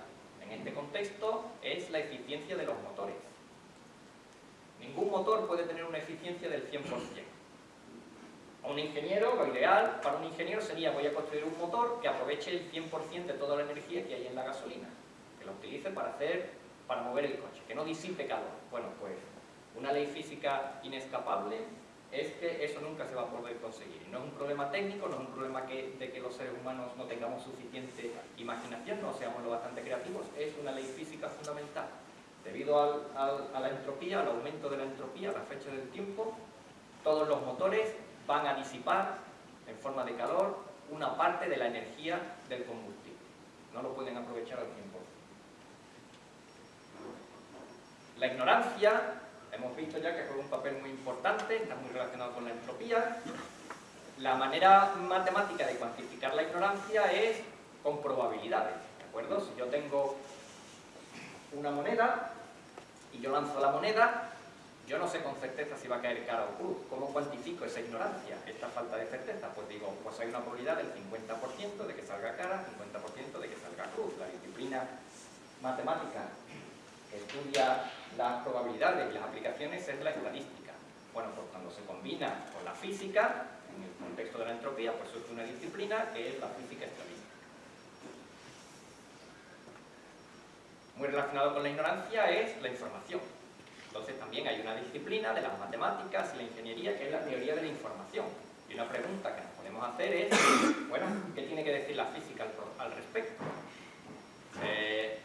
en este contexto es la eficiencia de los motores. Ningún motor puede tener una eficiencia del 100%. A un ingeniero, lo ideal para un ingeniero sería voy a construir un motor que aproveche el 100% de toda la energía que hay en la gasolina, que la utilice para hacer, para mover el coche, que no disipe calor. Bueno, pues una ley física inescapable es que eso nunca se va a poder conseguir. No es un problema técnico, no es un problema de que los seres humanos no tengamos suficiente imaginación, no seamos lo bastante creativos, es una ley física fundamental. Debido a la entropía, al aumento de la entropía, a la fecha del tiempo, todos los motores van a disipar en forma de calor una parte de la energía del combustible. No lo pueden aprovechar al 100%. La ignorancia Hemos visto ya que juega un papel muy importante, está muy relacionado con la entropía. La manera matemática de cuantificar la ignorancia es con probabilidades, ¿de acuerdo? Si yo tengo una moneda y yo lanzo la moneda, yo no sé con certeza si va a caer cara o cruz. ¿Cómo cuantifico esa ignorancia, esta falta de certeza? Pues digo, pues hay una probabilidad del 50% de que salga cara, 50% de que salga cruz. La disciplina matemática que estudia las probabilidades y las aplicaciones es la estadística. Bueno, pues cuando se combina con la física, en el contexto de la entropía, pues surge una disciplina que es la física estadística. Muy relacionado con la ignorancia es la información. Entonces también hay una disciplina de las matemáticas y la ingeniería que es la teoría de la información. Y una pregunta que nos podemos hacer es, bueno, ¿qué tiene que decir la física al, respecto? Eh,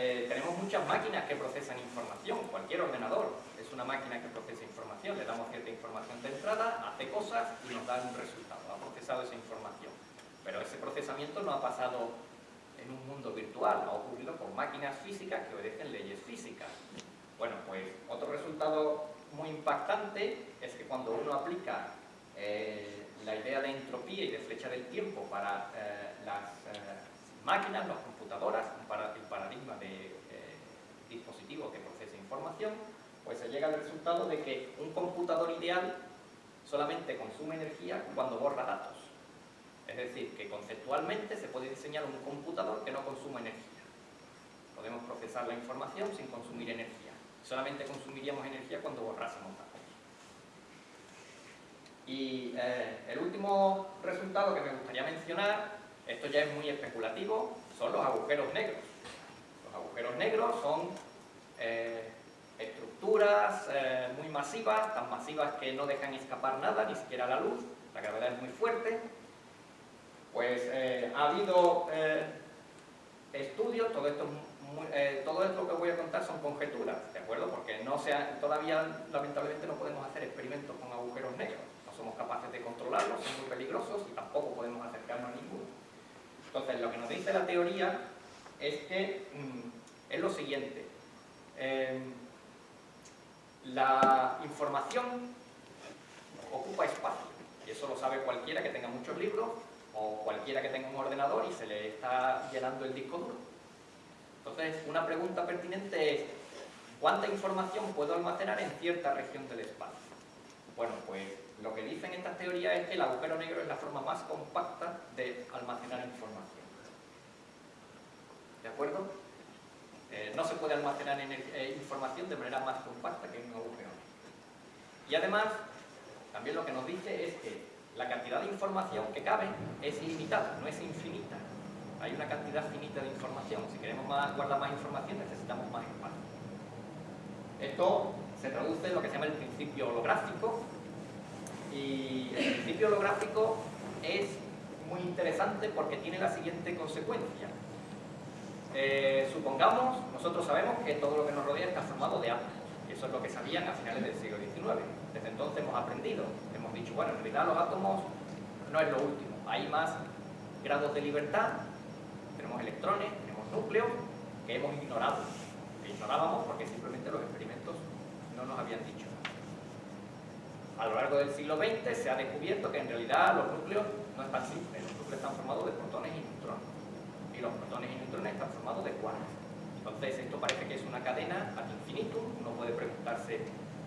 eh, tenemos muchas máquinas que procesan información, cualquier ordenador es una máquina que procesa información, le damos cierta información de entrada, hace cosas y nos da un resultado, ha procesado esa información. Pero ese procesamiento no ha pasado en un mundo virtual, ha ocurrido con máquinas físicas que obedecen leyes físicas. Bueno, pues otro resultado muy impactante es que cuando uno aplica eh, la idea de entropía y de flecha del tiempo para eh, las máquinas, las computadoras, el paradigma de eh, dispositivo que procesa información, pues se llega al resultado de que un computador ideal solamente consume energía cuando borra datos. Es decir, que conceptualmente se puede diseñar un computador que no consuma energía. Podemos procesar la información sin consumir energía. Solamente consumiríamos energía cuando borrásemos datos. Y eh, el último resultado que me gustaría mencionar esto ya es muy especulativo, son los agujeros negros. Los agujeros negros son eh, estructuras eh, muy masivas, tan masivas que no dejan escapar nada, ni siquiera la luz, la gravedad es muy fuerte. Pues eh, ha habido estudios, todo esto, todo esto que voy a contar son conjeturas, ¿de acuerdo? Porque no sea, todavía lamentablemente no podemos hacer experimentos con agujeros negros, no somos capaces de controlarlos, son muy peligrosos y tampoco podemos acercarnos a ninguno. Entonces, lo que nos dice la teoría es que mm, es lo siguiente. Em, la información ocupa espacio, y eso lo sabe cualquiera que tenga muchos libros o cualquiera que tenga un ordenador y se le está llenando el disco duro. Entonces, una pregunta pertinente es, ¿cuánta información puedo almacenar en cierta región del espacio? Bueno, pues lo que dicen estas teorías es que el agujero negro es la forma más compacta de almacenar información. ¿De acuerdo? Eh, no se puede almacenar eh, información de manera más compacta que en un agujero negro. Y además, también lo que nos dice es que la cantidad de información que cabe es ilimitada, no es infinita. Hay una cantidad finita de información. Si queremos guardar más información, necesitamos más espacio. Esto se traduce en lo que se llama el principio holográfico, y el principio holográfico es muy interesante porque tiene la siguiente consecuencia. Eh, supongamos, nosotros sabemos que todo lo que nos rodea está formado de átomos. Eso es lo que sabían a finales del siglo XIX. Desde entonces hemos aprendido, hemos dicho, bueno, en realidad los átomos no es lo último. Hay más grados de libertad, tenemos electrones, tenemos núcleos, que hemos ignorado. Que ignorábamos porque simplemente los experimentos no nos habían dicho a lo largo del siglo XX se ha descubierto que en realidad los núcleos no están simples, los núcleos están formados de protones y neutrones. Y los protones y neutrones están formados de quarks. Entonces esto parece que es una cadena ad infinitum, uno puede preguntarse,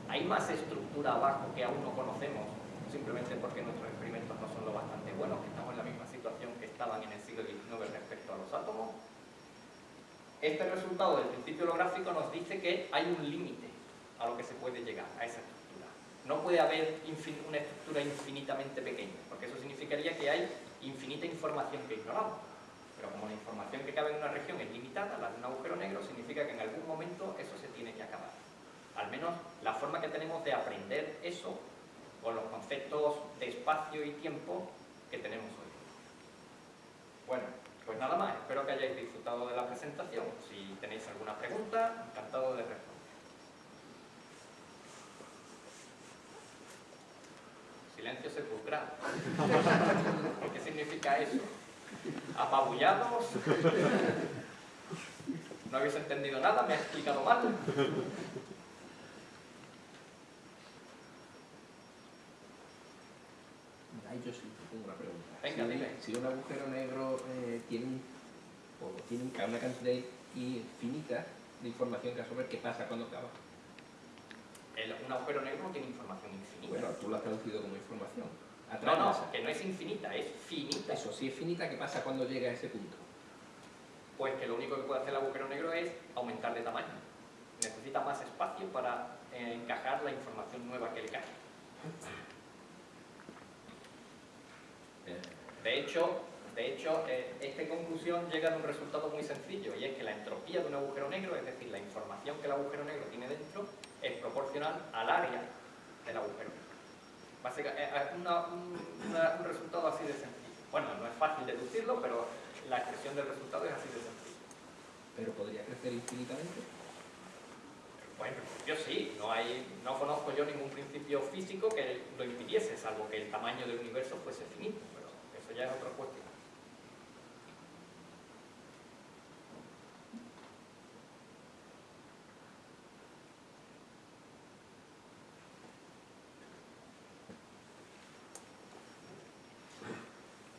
¿hay más estructura abajo que aún no conocemos simplemente porque nuestros experimentos no son lo bastante buenos, que estamos en la misma situación que estaban en el siglo XIX respecto a los átomos. Este resultado del principio holográfico nos dice que hay un límite a lo que se puede llegar, a esa. No puede haber una estructura infinitamente pequeña, porque eso significaría que hay infinita información que ignoramos. Pero como la información que cabe en una región es limitada, la de un agujero negro, significa que en algún momento eso se tiene que acabar. Al menos la forma que tenemos de aprender eso con los conceptos de espacio y tiempo que tenemos hoy. Bueno, pues nada más, espero que hayáis disfrutado de la presentación. Si tenéis alguna pregunta, encantado de Silencio sepulcral. [LAUGHS] ¿Qué significa eso? ¿Apabullados? ¿No habéis entendido nada? ¿Me ha explicado mal? yo sí tengo una pregunta. Venga, si, dime. Si un agujero negro eh, tiene, o tiene una cantidad infinita de información que absorber, ¿qué pasa cuando acaba? Un agujero negro no tiene información infinita. Bueno, tú lo has traducido como información. No, no, que no es infinita, es finita. Eso, si es finita, ¿qué pasa cuando llega a ese punto? Pues que lo único que puede hacer el agujero negro es aumentar de tamaño. Necesita más espacio para eh, encajar la información nueva que le cae. De hecho, de hecho eh, esta conclusión llega a un resultado muy sencillo y es que la entropía de un agujero negro, es decir, la información que el agujero negro tiene dentro, es proporcional al área del agujero. Básicamente, es un, resultado así de sencillo. Bueno, no es fácil deducirlo, pero la expresión del resultado es así de sencillo. ¿Pero podría crecer infinitamente? Bueno, yo sí, no, hay, no conozco yo ningún principio físico que lo impidiese, salvo que el tamaño del universo fuese finito ya es otra cuestión.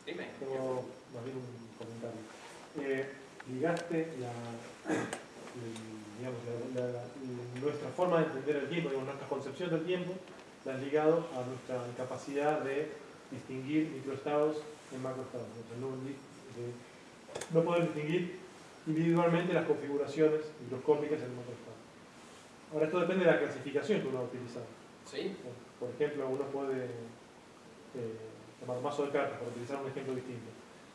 Dime. Tengo más bien un comentario. Eh, ligaste la, digamos, nuestra forma de entender el tiempo, digamos, nuestra concepción del tiempo, la ligado a nuestra capacidad de distinguir microestados en macroestados. no, poder distinguir individualmente las configuraciones microscópicas en el macroestado. Ahora, esto depende de la clasificación que uno va a utilizar. ¿Sí? Por ejemplo, uno puede eh, tomar un mazo de cartas, para utilizar un ejemplo distinto.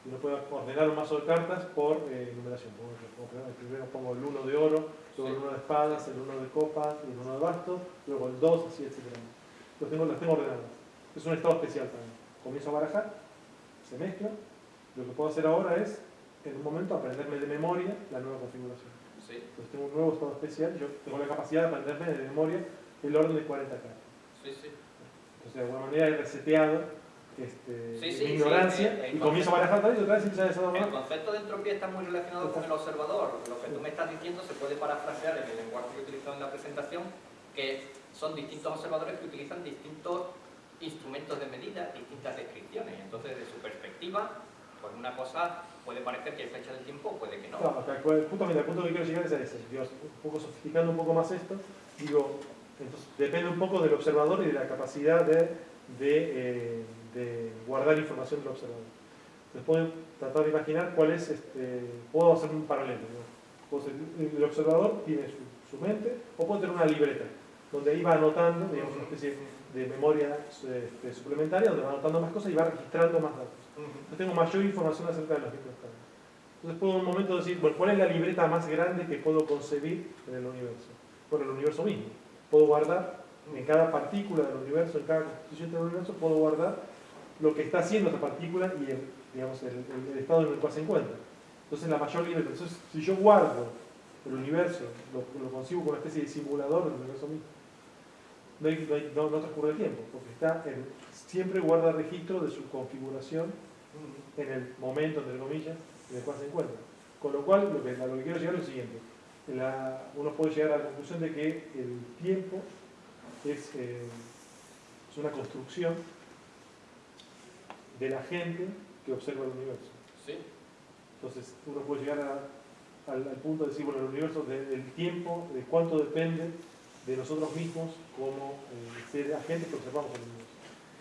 Uno puede ordenar un mazo de cartas por eh, numeración. Primero pongo el 1 de oro, luego el 1 de espadas, el 1 de copas, el 1 de bastos, luego el 2, así, etc. Los tengo, las tengo ordenadas. Es un estado especial también. Comienzo a barajar se mezcla. Lo que puedo hacer ahora es, en un momento, aprenderme de memoria la nueva configuración. Entonces tengo un nuevo estado especial, yo tengo la capacidad de aprenderme de memoria el orden de 40 cartas. Entonces de alguna manera he reseteado este, mi ignorancia y comienzo a barajar también y otra vez empieza a El concepto de entropía está muy relacionado con el observador. Lo que tú me estás diciendo se puede parafrasear en el lenguaje que he utilizado en la presentación, que son distintos observadores que utilizan distintos instrumentos de medida, distintas descripciones. Entonces, de su perspectiva, pues una cosa puede parecer que hay fecha del tiempo, puede que no. Claro, justamente el punto que quiero llegar es a ese. Dios, un poco sofisticando un poco más esto, digo, entonces, depende un poco del observador y de la capacidad de, de, eh, guardar información del observador. Entonces puedo tratar de imaginar cuál es, este, puedo hacer un paralelo. el observador tiene su, su, mente o puede tener una libreta donde iba anotando, digamos, una especie de memoria este, suplementaria donde va anotando más cosas y va registrando más datos. Entonces tengo mayor información acerca de los microestados. Entonces puedo en un momento decir, bueno, ¿cuál es la libreta más grande que puedo concebir en el universo? Bueno, el universo mismo. Puedo guardar en cada partícula del universo, en cada constitución del universo, puedo guardar lo que está haciendo esa partícula y el, digamos, estado en el cual se encuentra. Entonces la mayor libreta. Entonces, si yo guardo el universo, lo, lo concibo como una especie de simulador del universo mismo, no, transcurre el tiempo, porque está siempre guarda registro de su configuración en el momento, entre comillas, en el cual se encuentra. Con lo cual, lo que, lo que quiero llegar es lo siguiente. uno puede llegar a la conclusión de que el tiempo es, eh, es una construcción de la gente que observa el universo. ¿Sí? Entonces, uno puede llegar al, punto de decir, bueno, el universo, del tiempo, de cuánto depende de nosotros mismos como eh, ser agentes que observamos el universo.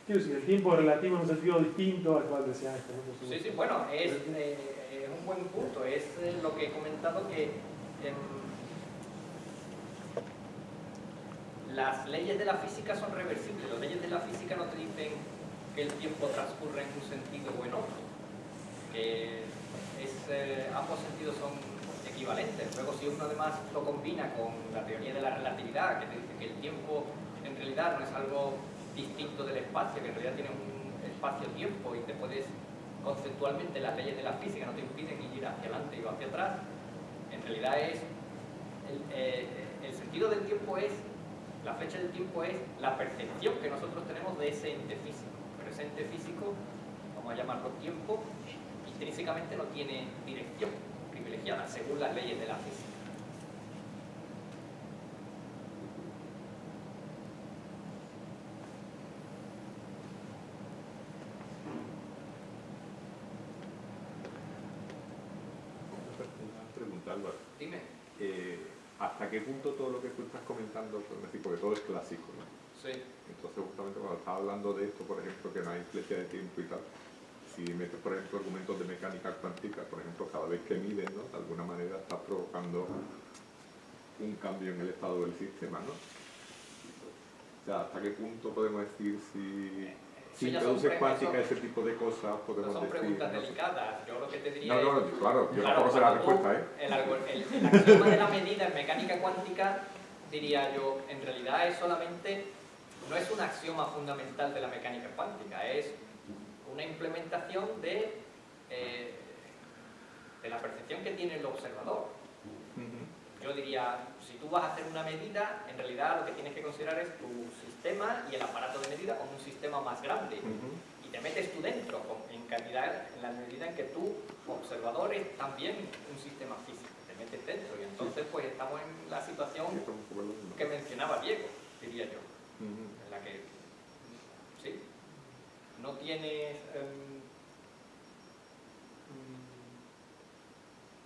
quiero decir, el tiempo relativo en un sentido distinto al cual decía esto. ¿no? Sí, sí, bueno, es, eh, es un buen punto. Es eh, lo que he comentado que em, las leyes de la física son reversibles. Las leyes de la física no te dicen que el tiempo transcurre en un sentido o en otro. Que eh, ambos sentidos son equivalentes. Luego, si uno además lo combina con la teoría de la relatividad, que te dice que el tiempo en realidad no es algo distinto del espacio, que en realidad tiene un espacio-tiempo y te puedes conceptualmente las leyes de la física no te impiden ir hacia adelante o hacia atrás, en realidad es eh, el sentido del tiempo es la fecha del tiempo es la percepción que nosotros tenemos de ese ente físico. Pero ese ente físico, vamos a llamarlo tiempo, intrínsecamente no tiene dirección privilegiada según las leyes de la física. Una pregunta, Álvaro. Dime. Eh, ¿Hasta qué punto todo lo que tú estás comentando, pues, porque todo es clásico, ¿no? Sí. Entonces, justamente cuando estás hablando de esto, por ejemplo, que no hay flecha de tiempo y tal, si metes, por ejemplo, argumentos de mecánica cuántica, por ejemplo, cada vez que mides, ¿no? De alguna manera estás provocando un cambio en el estado del sistema, ¿no? O sea, ¿hasta qué punto podemos decir si, si introduces cuántica ese tipo de cosas, No podemos son decir... preguntas ¿no? delicadas. Yo lo que te diría No, es... no, claro, yo Claro, tampoco sé la respuesta, ¿eh? El, el- el axioma de la medida en mecánica cuántica, diría yo, en realidad es solamente, no es un axioma fundamental de la mecánica cuántica, es una implementación de, eh, de la percepción que tiene el observador. Yo diría, si tú vas a hacer una medida, en realidad lo que tienes que considerar es tu sistema y el aparato de medida como un sistema más grande. Y te metes tú dentro, en cantidad, en la medida en que tú, observador, es también un sistema físico, te metes dentro y entonces pues estamos en la situación que mencionaba Diego, diría yo. En la que, sí, no tienes em,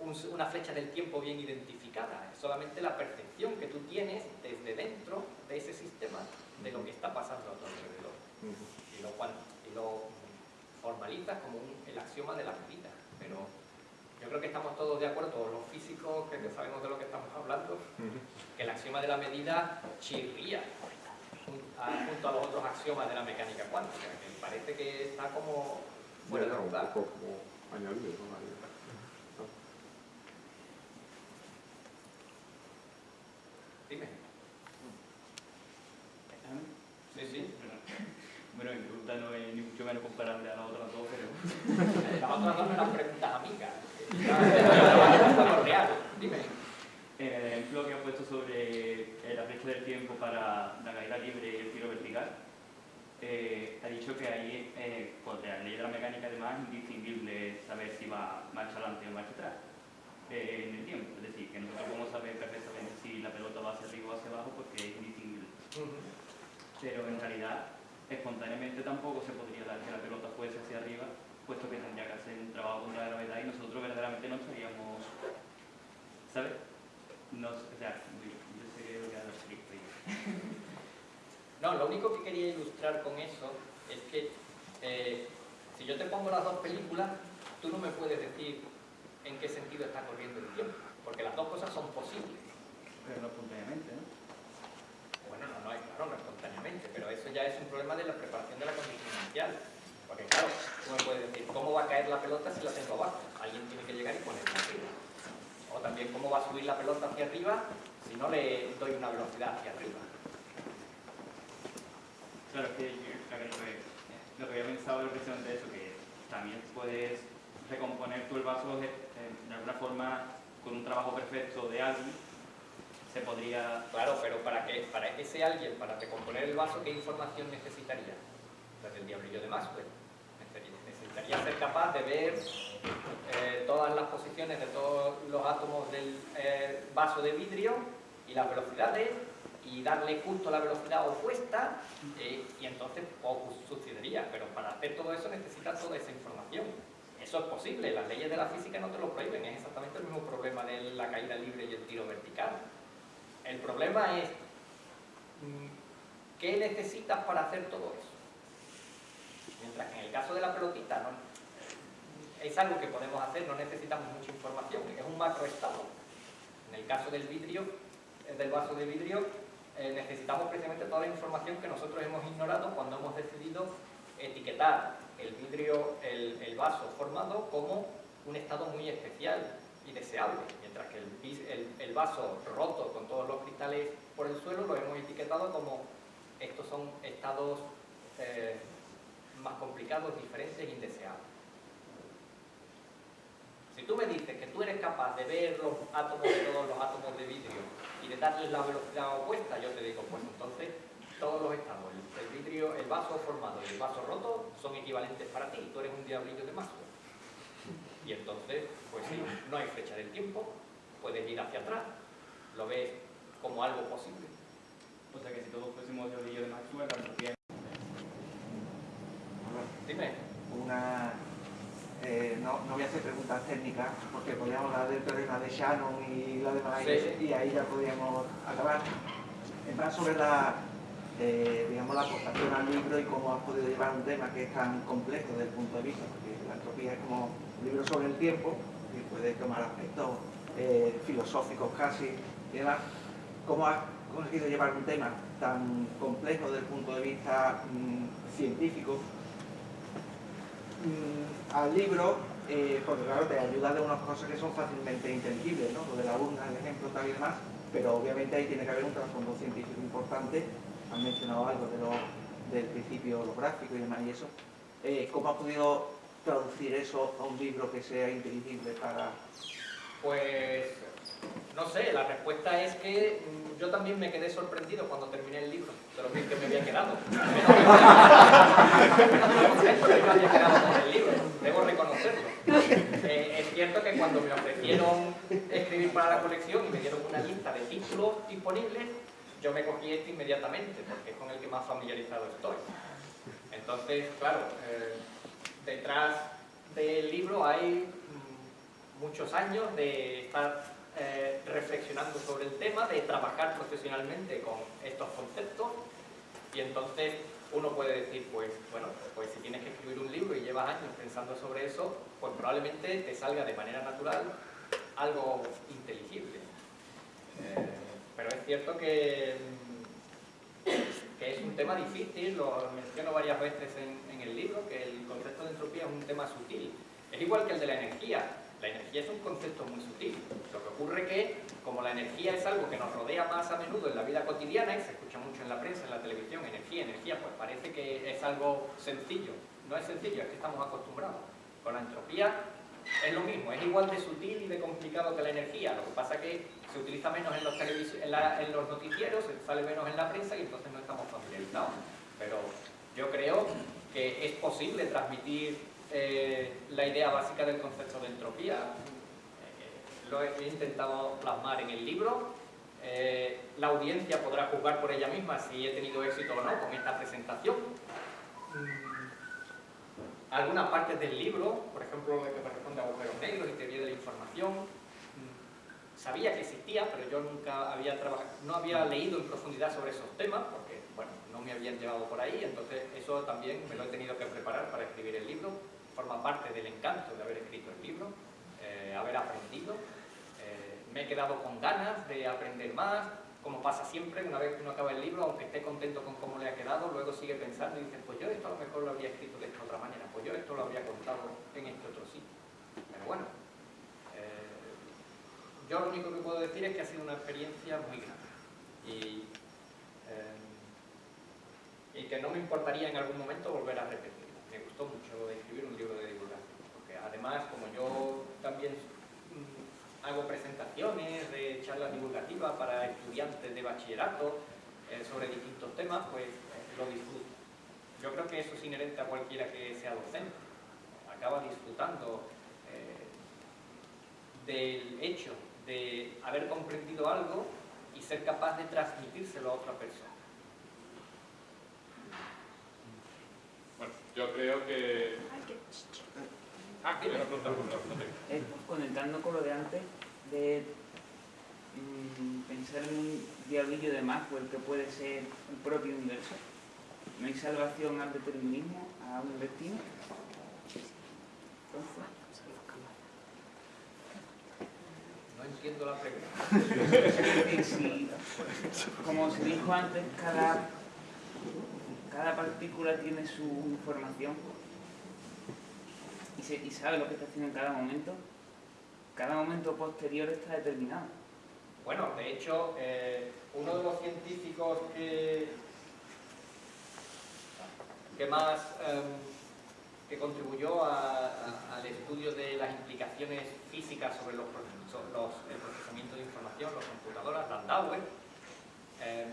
mm, un- una flecha del tiempo bien identificada, es solamente la percepción que tú tienes desde dentro de ese sistema de lo que está pasando a tu alrededor. Y lo, y lo formalizas como un- el axioma de la medida. Pero yo creo que estamos todos de acuerdo, todos los físicos que sabemos de lo que estamos hablando, que el axioma de la medida chirría junto a los otros axiomas de la mecánica cuántica, que parece que está como fuera de un poco como añadido, ¿no? Dime. Sí, sí. [LAUGHS] Bueno, mi pregunta no es ni mucho menos comparable a las otras dos, pero [LAUGHS] Las otras dos no eran preguntas amigas. [LAUGHS] Dime. En el ejemplo que has puesto sobre eh, la flecha del tiempo para la caída libre y el tiro vertical, eh, ha dicho que ahí, eh, de la ley de la mecánica además es indistinguible saber si va marcha adelante o marcha atrás eh, en el tiempo. Es decir, que nosotros podemos saber perfectamente si la pelota va hacia arriba o hacia abajo porque es indistinguible. pero en realidad espontáneamente tampoco se podría dar que la pelota fuese hacia arriba, puesto que tendría que hacer un trabajo contra la gravedad y nosotros verdaderamente no estaríamos, ¿sabes? No, o sea, yo, [LAUGHS] No, lo único que quería ilustrar con eso es que eh, si yo te pongo las dos películas, tú no me puedes decir en qué sentido está corriendo el tiempo, porque las dos cosas son posibles. pero no espontáneamente, ¿no? Bueno, no, no, hay- claro, no espontáneamente, pero eso ya es un problema de la preparación de la condición inicial. Porque claro, tú me puedes decir, ¿cómo va a caer la pelota si la tengo abajo? Alguien tiene que llegar y ponerla arriba. O también, ¿cómo va a subir la pelota hacia arriba si no le doy una velocidad hacia arriba? Claro, es que lo que, había pensado era precisamente eso, que también puedes recomponer tú el vaso de alguna forma con un trabajo perfecto de alguien, se podría Claro, pero para que para ese alguien, para recomponer el vaso, ¿qué información necesitaría? La del diablillo de Maxwell. Necesitaría ser capaz de ver eh, todas las posiciones de todos los átomos del eh, vaso de vidrio y las velocidades y darle justo la velocidad opuesta eh, y entonces poco sucedería. Pero para hacer todo eso necesitas toda esa información. Eso es posible, las leyes de la física no te lo prohíben, es exactamente el mismo problema de la caída libre y el tiro vertical. El problema es, mm, ¿qué necesitas para hacer todo eso? Mientras que en el caso de la pelotita no, es algo que podemos hacer, no necesitamos mucha información, es un macroestado. En el caso del vidrio, eh, del vaso de vidrio, eh, necesitamos precisamente toda la información que nosotros hemos ignorado cuando hemos decidido etiquetar el vidrio, el, el vaso formado como un estado muy especial y deseable, mientras que el, el, vaso roto con todos los cristales por el suelo lo hemos etiquetado como estos son estados eh, más complicados, diferentes indeseables. Si tú me dices que tú eres capaz de ver los átomos de todos los átomos de vidrio y de darles la velocidad opuesta, yo te digo, pues entonces todos los estados, el, el vidrio, el vaso formado y el vaso roto son equivalentes para ti, tú eres un diablillo de Maxwell. Y entonces, pues sí, no hay fecha del tiempo, puedes ir hacia atrás, lo ves como algo posible. O sea que si todos fuésemos diablillo de Maxwell, la entropía... Dime. Una, eh, no, no, voy a hacer preguntas técnicas porque podríamos hablar del teorema de Shannon y la demás sí. y, ahí ya podríamos acabar. En más sobre la, eh, digamos, la aportación al libro y cómo has podido llevar un tema que es tan complejo desde el punto de vista, porque la entropía es como un libro sobre el tiempo y puede tomar aspectos eh, filosóficos casi y demás. ¿Cómo has conseguido llevar un tema tan complejo desde el punto de vista mmm, científico mmm, al libro? Eh, porque claro, te ayuda de unas cosas que son fácilmente inteligibles, ¿no? Lo de la urna, el ejemplo, tal y demás, pero obviamente ahí tiene que haber un trasfondo científico importante han mencionado algo de lo, del principio holográfico y demás y eso. Eh, ¿Cómo has podido traducir eso a un libro que sea inteligible para...? Pues, no sé, la respuesta es que mmm, yo también me quedé sorprendido cuando terminé el libro, de lo bien que me había quedado. [LAUGHS] Me había quedado con el libro, debo reconocerlo. Eh, es cierto que cuando me ofrecieron escribir para la colección y me dieron una lista de títulos disponibles, yo me cogí este inmediatamente, porque es con el que más familiarizado estoy. Entonces, claro, eh, detrás del libro hay mm, muchos años de estar eh, reflexionando sobre el tema, de trabajar profesionalmente con estos conceptos, y entonces uno puede decir, pues, bueno, pues si tienes que escribir un libro y llevas años pensando sobre eso, pues probablemente te salga de manera natural algo inteligible. Eh, pero es cierto que, que, es un tema difícil, lo menciono varias veces en, en, el libro, que el concepto de entropía es un tema sutil. Es igual que el de la energía. La energía es un concepto muy sutil. Lo que ocurre que, como la energía es algo que nos rodea más a menudo en la vida cotidiana, y se escucha mucho en la prensa, en la televisión, energía, energía, pues parece que es algo sencillo. No es sencillo, es que estamos acostumbrados. Con la entropía es lo mismo, es igual de sutil y de complicado que la energía. Lo que pasa es que se utiliza menos en los, en, la, en los noticieros, sale menos en la prensa y entonces no estamos familiarizados. Pero yo creo que es posible transmitir eh, la idea básica del concepto de entropía. Eh, lo he intentado plasmar en el libro. Eh, la audiencia podrá juzgar por ella misma si he tenido éxito o no con esta presentación. Algunas partes del libro, por ejemplo, lo que corresponde a agujeros negros y teoría de la información, sabía que existía, pero yo nunca había trabajado, no había leído en profundidad sobre esos temas, porque, bueno, no me habían llevado por ahí, entonces eso también me lo he tenido que preparar para escribir el libro, forma parte del encanto de haber escrito el libro, eh, haber aprendido, eh, me he quedado con ganas de aprender más, como pasa siempre, una vez que uno acaba el libro, aunque esté contento con cómo le ha quedado, luego sigue pensando y dice, pues yo esto a lo mejor lo habría escrito de esta otra manera, pues yo esto lo habría contado en este otro sitio. Pero bueno, yo lo único que puedo decir es que ha sido una experiencia muy grande y, eh, que no me importaría en algún momento volver a repetirla. Me gustó mucho escribir un libro de divulgación, porque además como yo también mmm, hago presentaciones de charlas divulgativas para estudiantes de bachillerato eh, sobre distintos temas, pues eh, lo disfruto. Yo creo que eso es inherente a cualquiera que sea docente. Acaba disfrutando del hecho de haber comprendido algo y ser capaz de transmitírselo a otra persona. Bueno, yo creo que... Ah, que me pregunta, eh, Conectando con lo de antes, de mmm, pensar en un diablillo de Maxwell que puede ser el propio universo. no hay salvación al determinismo, a un destino. Entonces, No entiendo la pregunta. [LAUGHS] si, como se dijo antes, cada, cada partícula tiene su información y, sabe lo que está haciendo en cada momento, cada momento posterior está determinado. Bueno, de hecho, eh, uno de los científicos que, que más em, que contribuyó al estudio de las implicaciones físicas sobre los, los- el procesamiento de información, las computadoras, Landauer, em,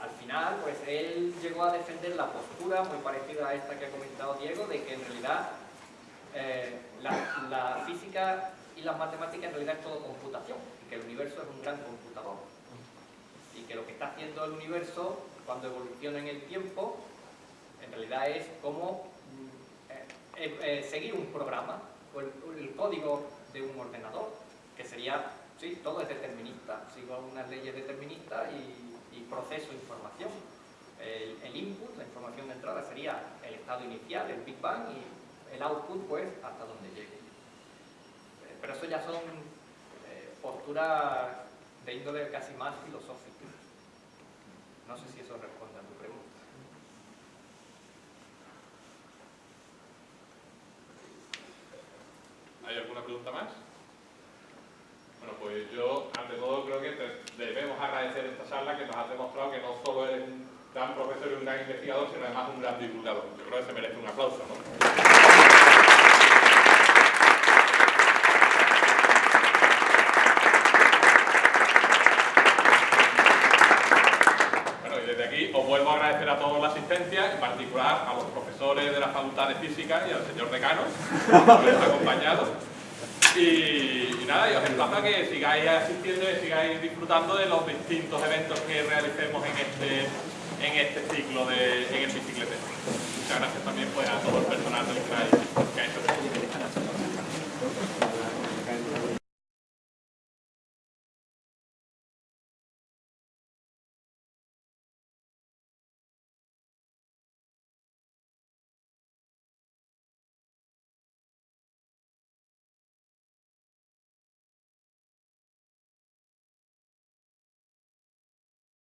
al final, pues él llegó a defender la postura muy parecida a esta que ha comentado Diego, de que en realidad eh, la, física y las matemáticas en realidad es todo computación, y que el universo es un gran computador. Y que lo que está haciendo el universo, cuando evoluciona en el tiempo, en realidad es como mm, eh, eh, seguir un programa, o el, o el código de un ordenador, que sería, sí, todo es determinista, sigo unas leyes deterministas y, y proceso información. El, el input, la información de entrada, sería el estado inicial, el Big Bang, y el output, pues, hasta donde llegue. Eh, Pero eso ya son eh, posturas de índole casi más filosófica. No sé si eso responde a tu pregunta. ¿Hay alguna pregunta más? Bueno, pues yo, ante todo, creo que debemos agradecer esta charla que nos ha demostrado que no solo eres un gran profesor y un gran investigador, sino además un gran divulgador. Yo creo que se merece un aplauso, ¿no? Os vuelvo a agradecer a todos la asistencia, en particular a los profesores de la Facultad de Física y al señor decano, por habernos acompañado. Y, nada, y os emplazo a que sigáis asistiendo y sigáis disfrutando de los distintos eventos que realicemos en este, en este ciclo de, en el bicicletero. Muchas gracias también pues, a todo el personal del CRAI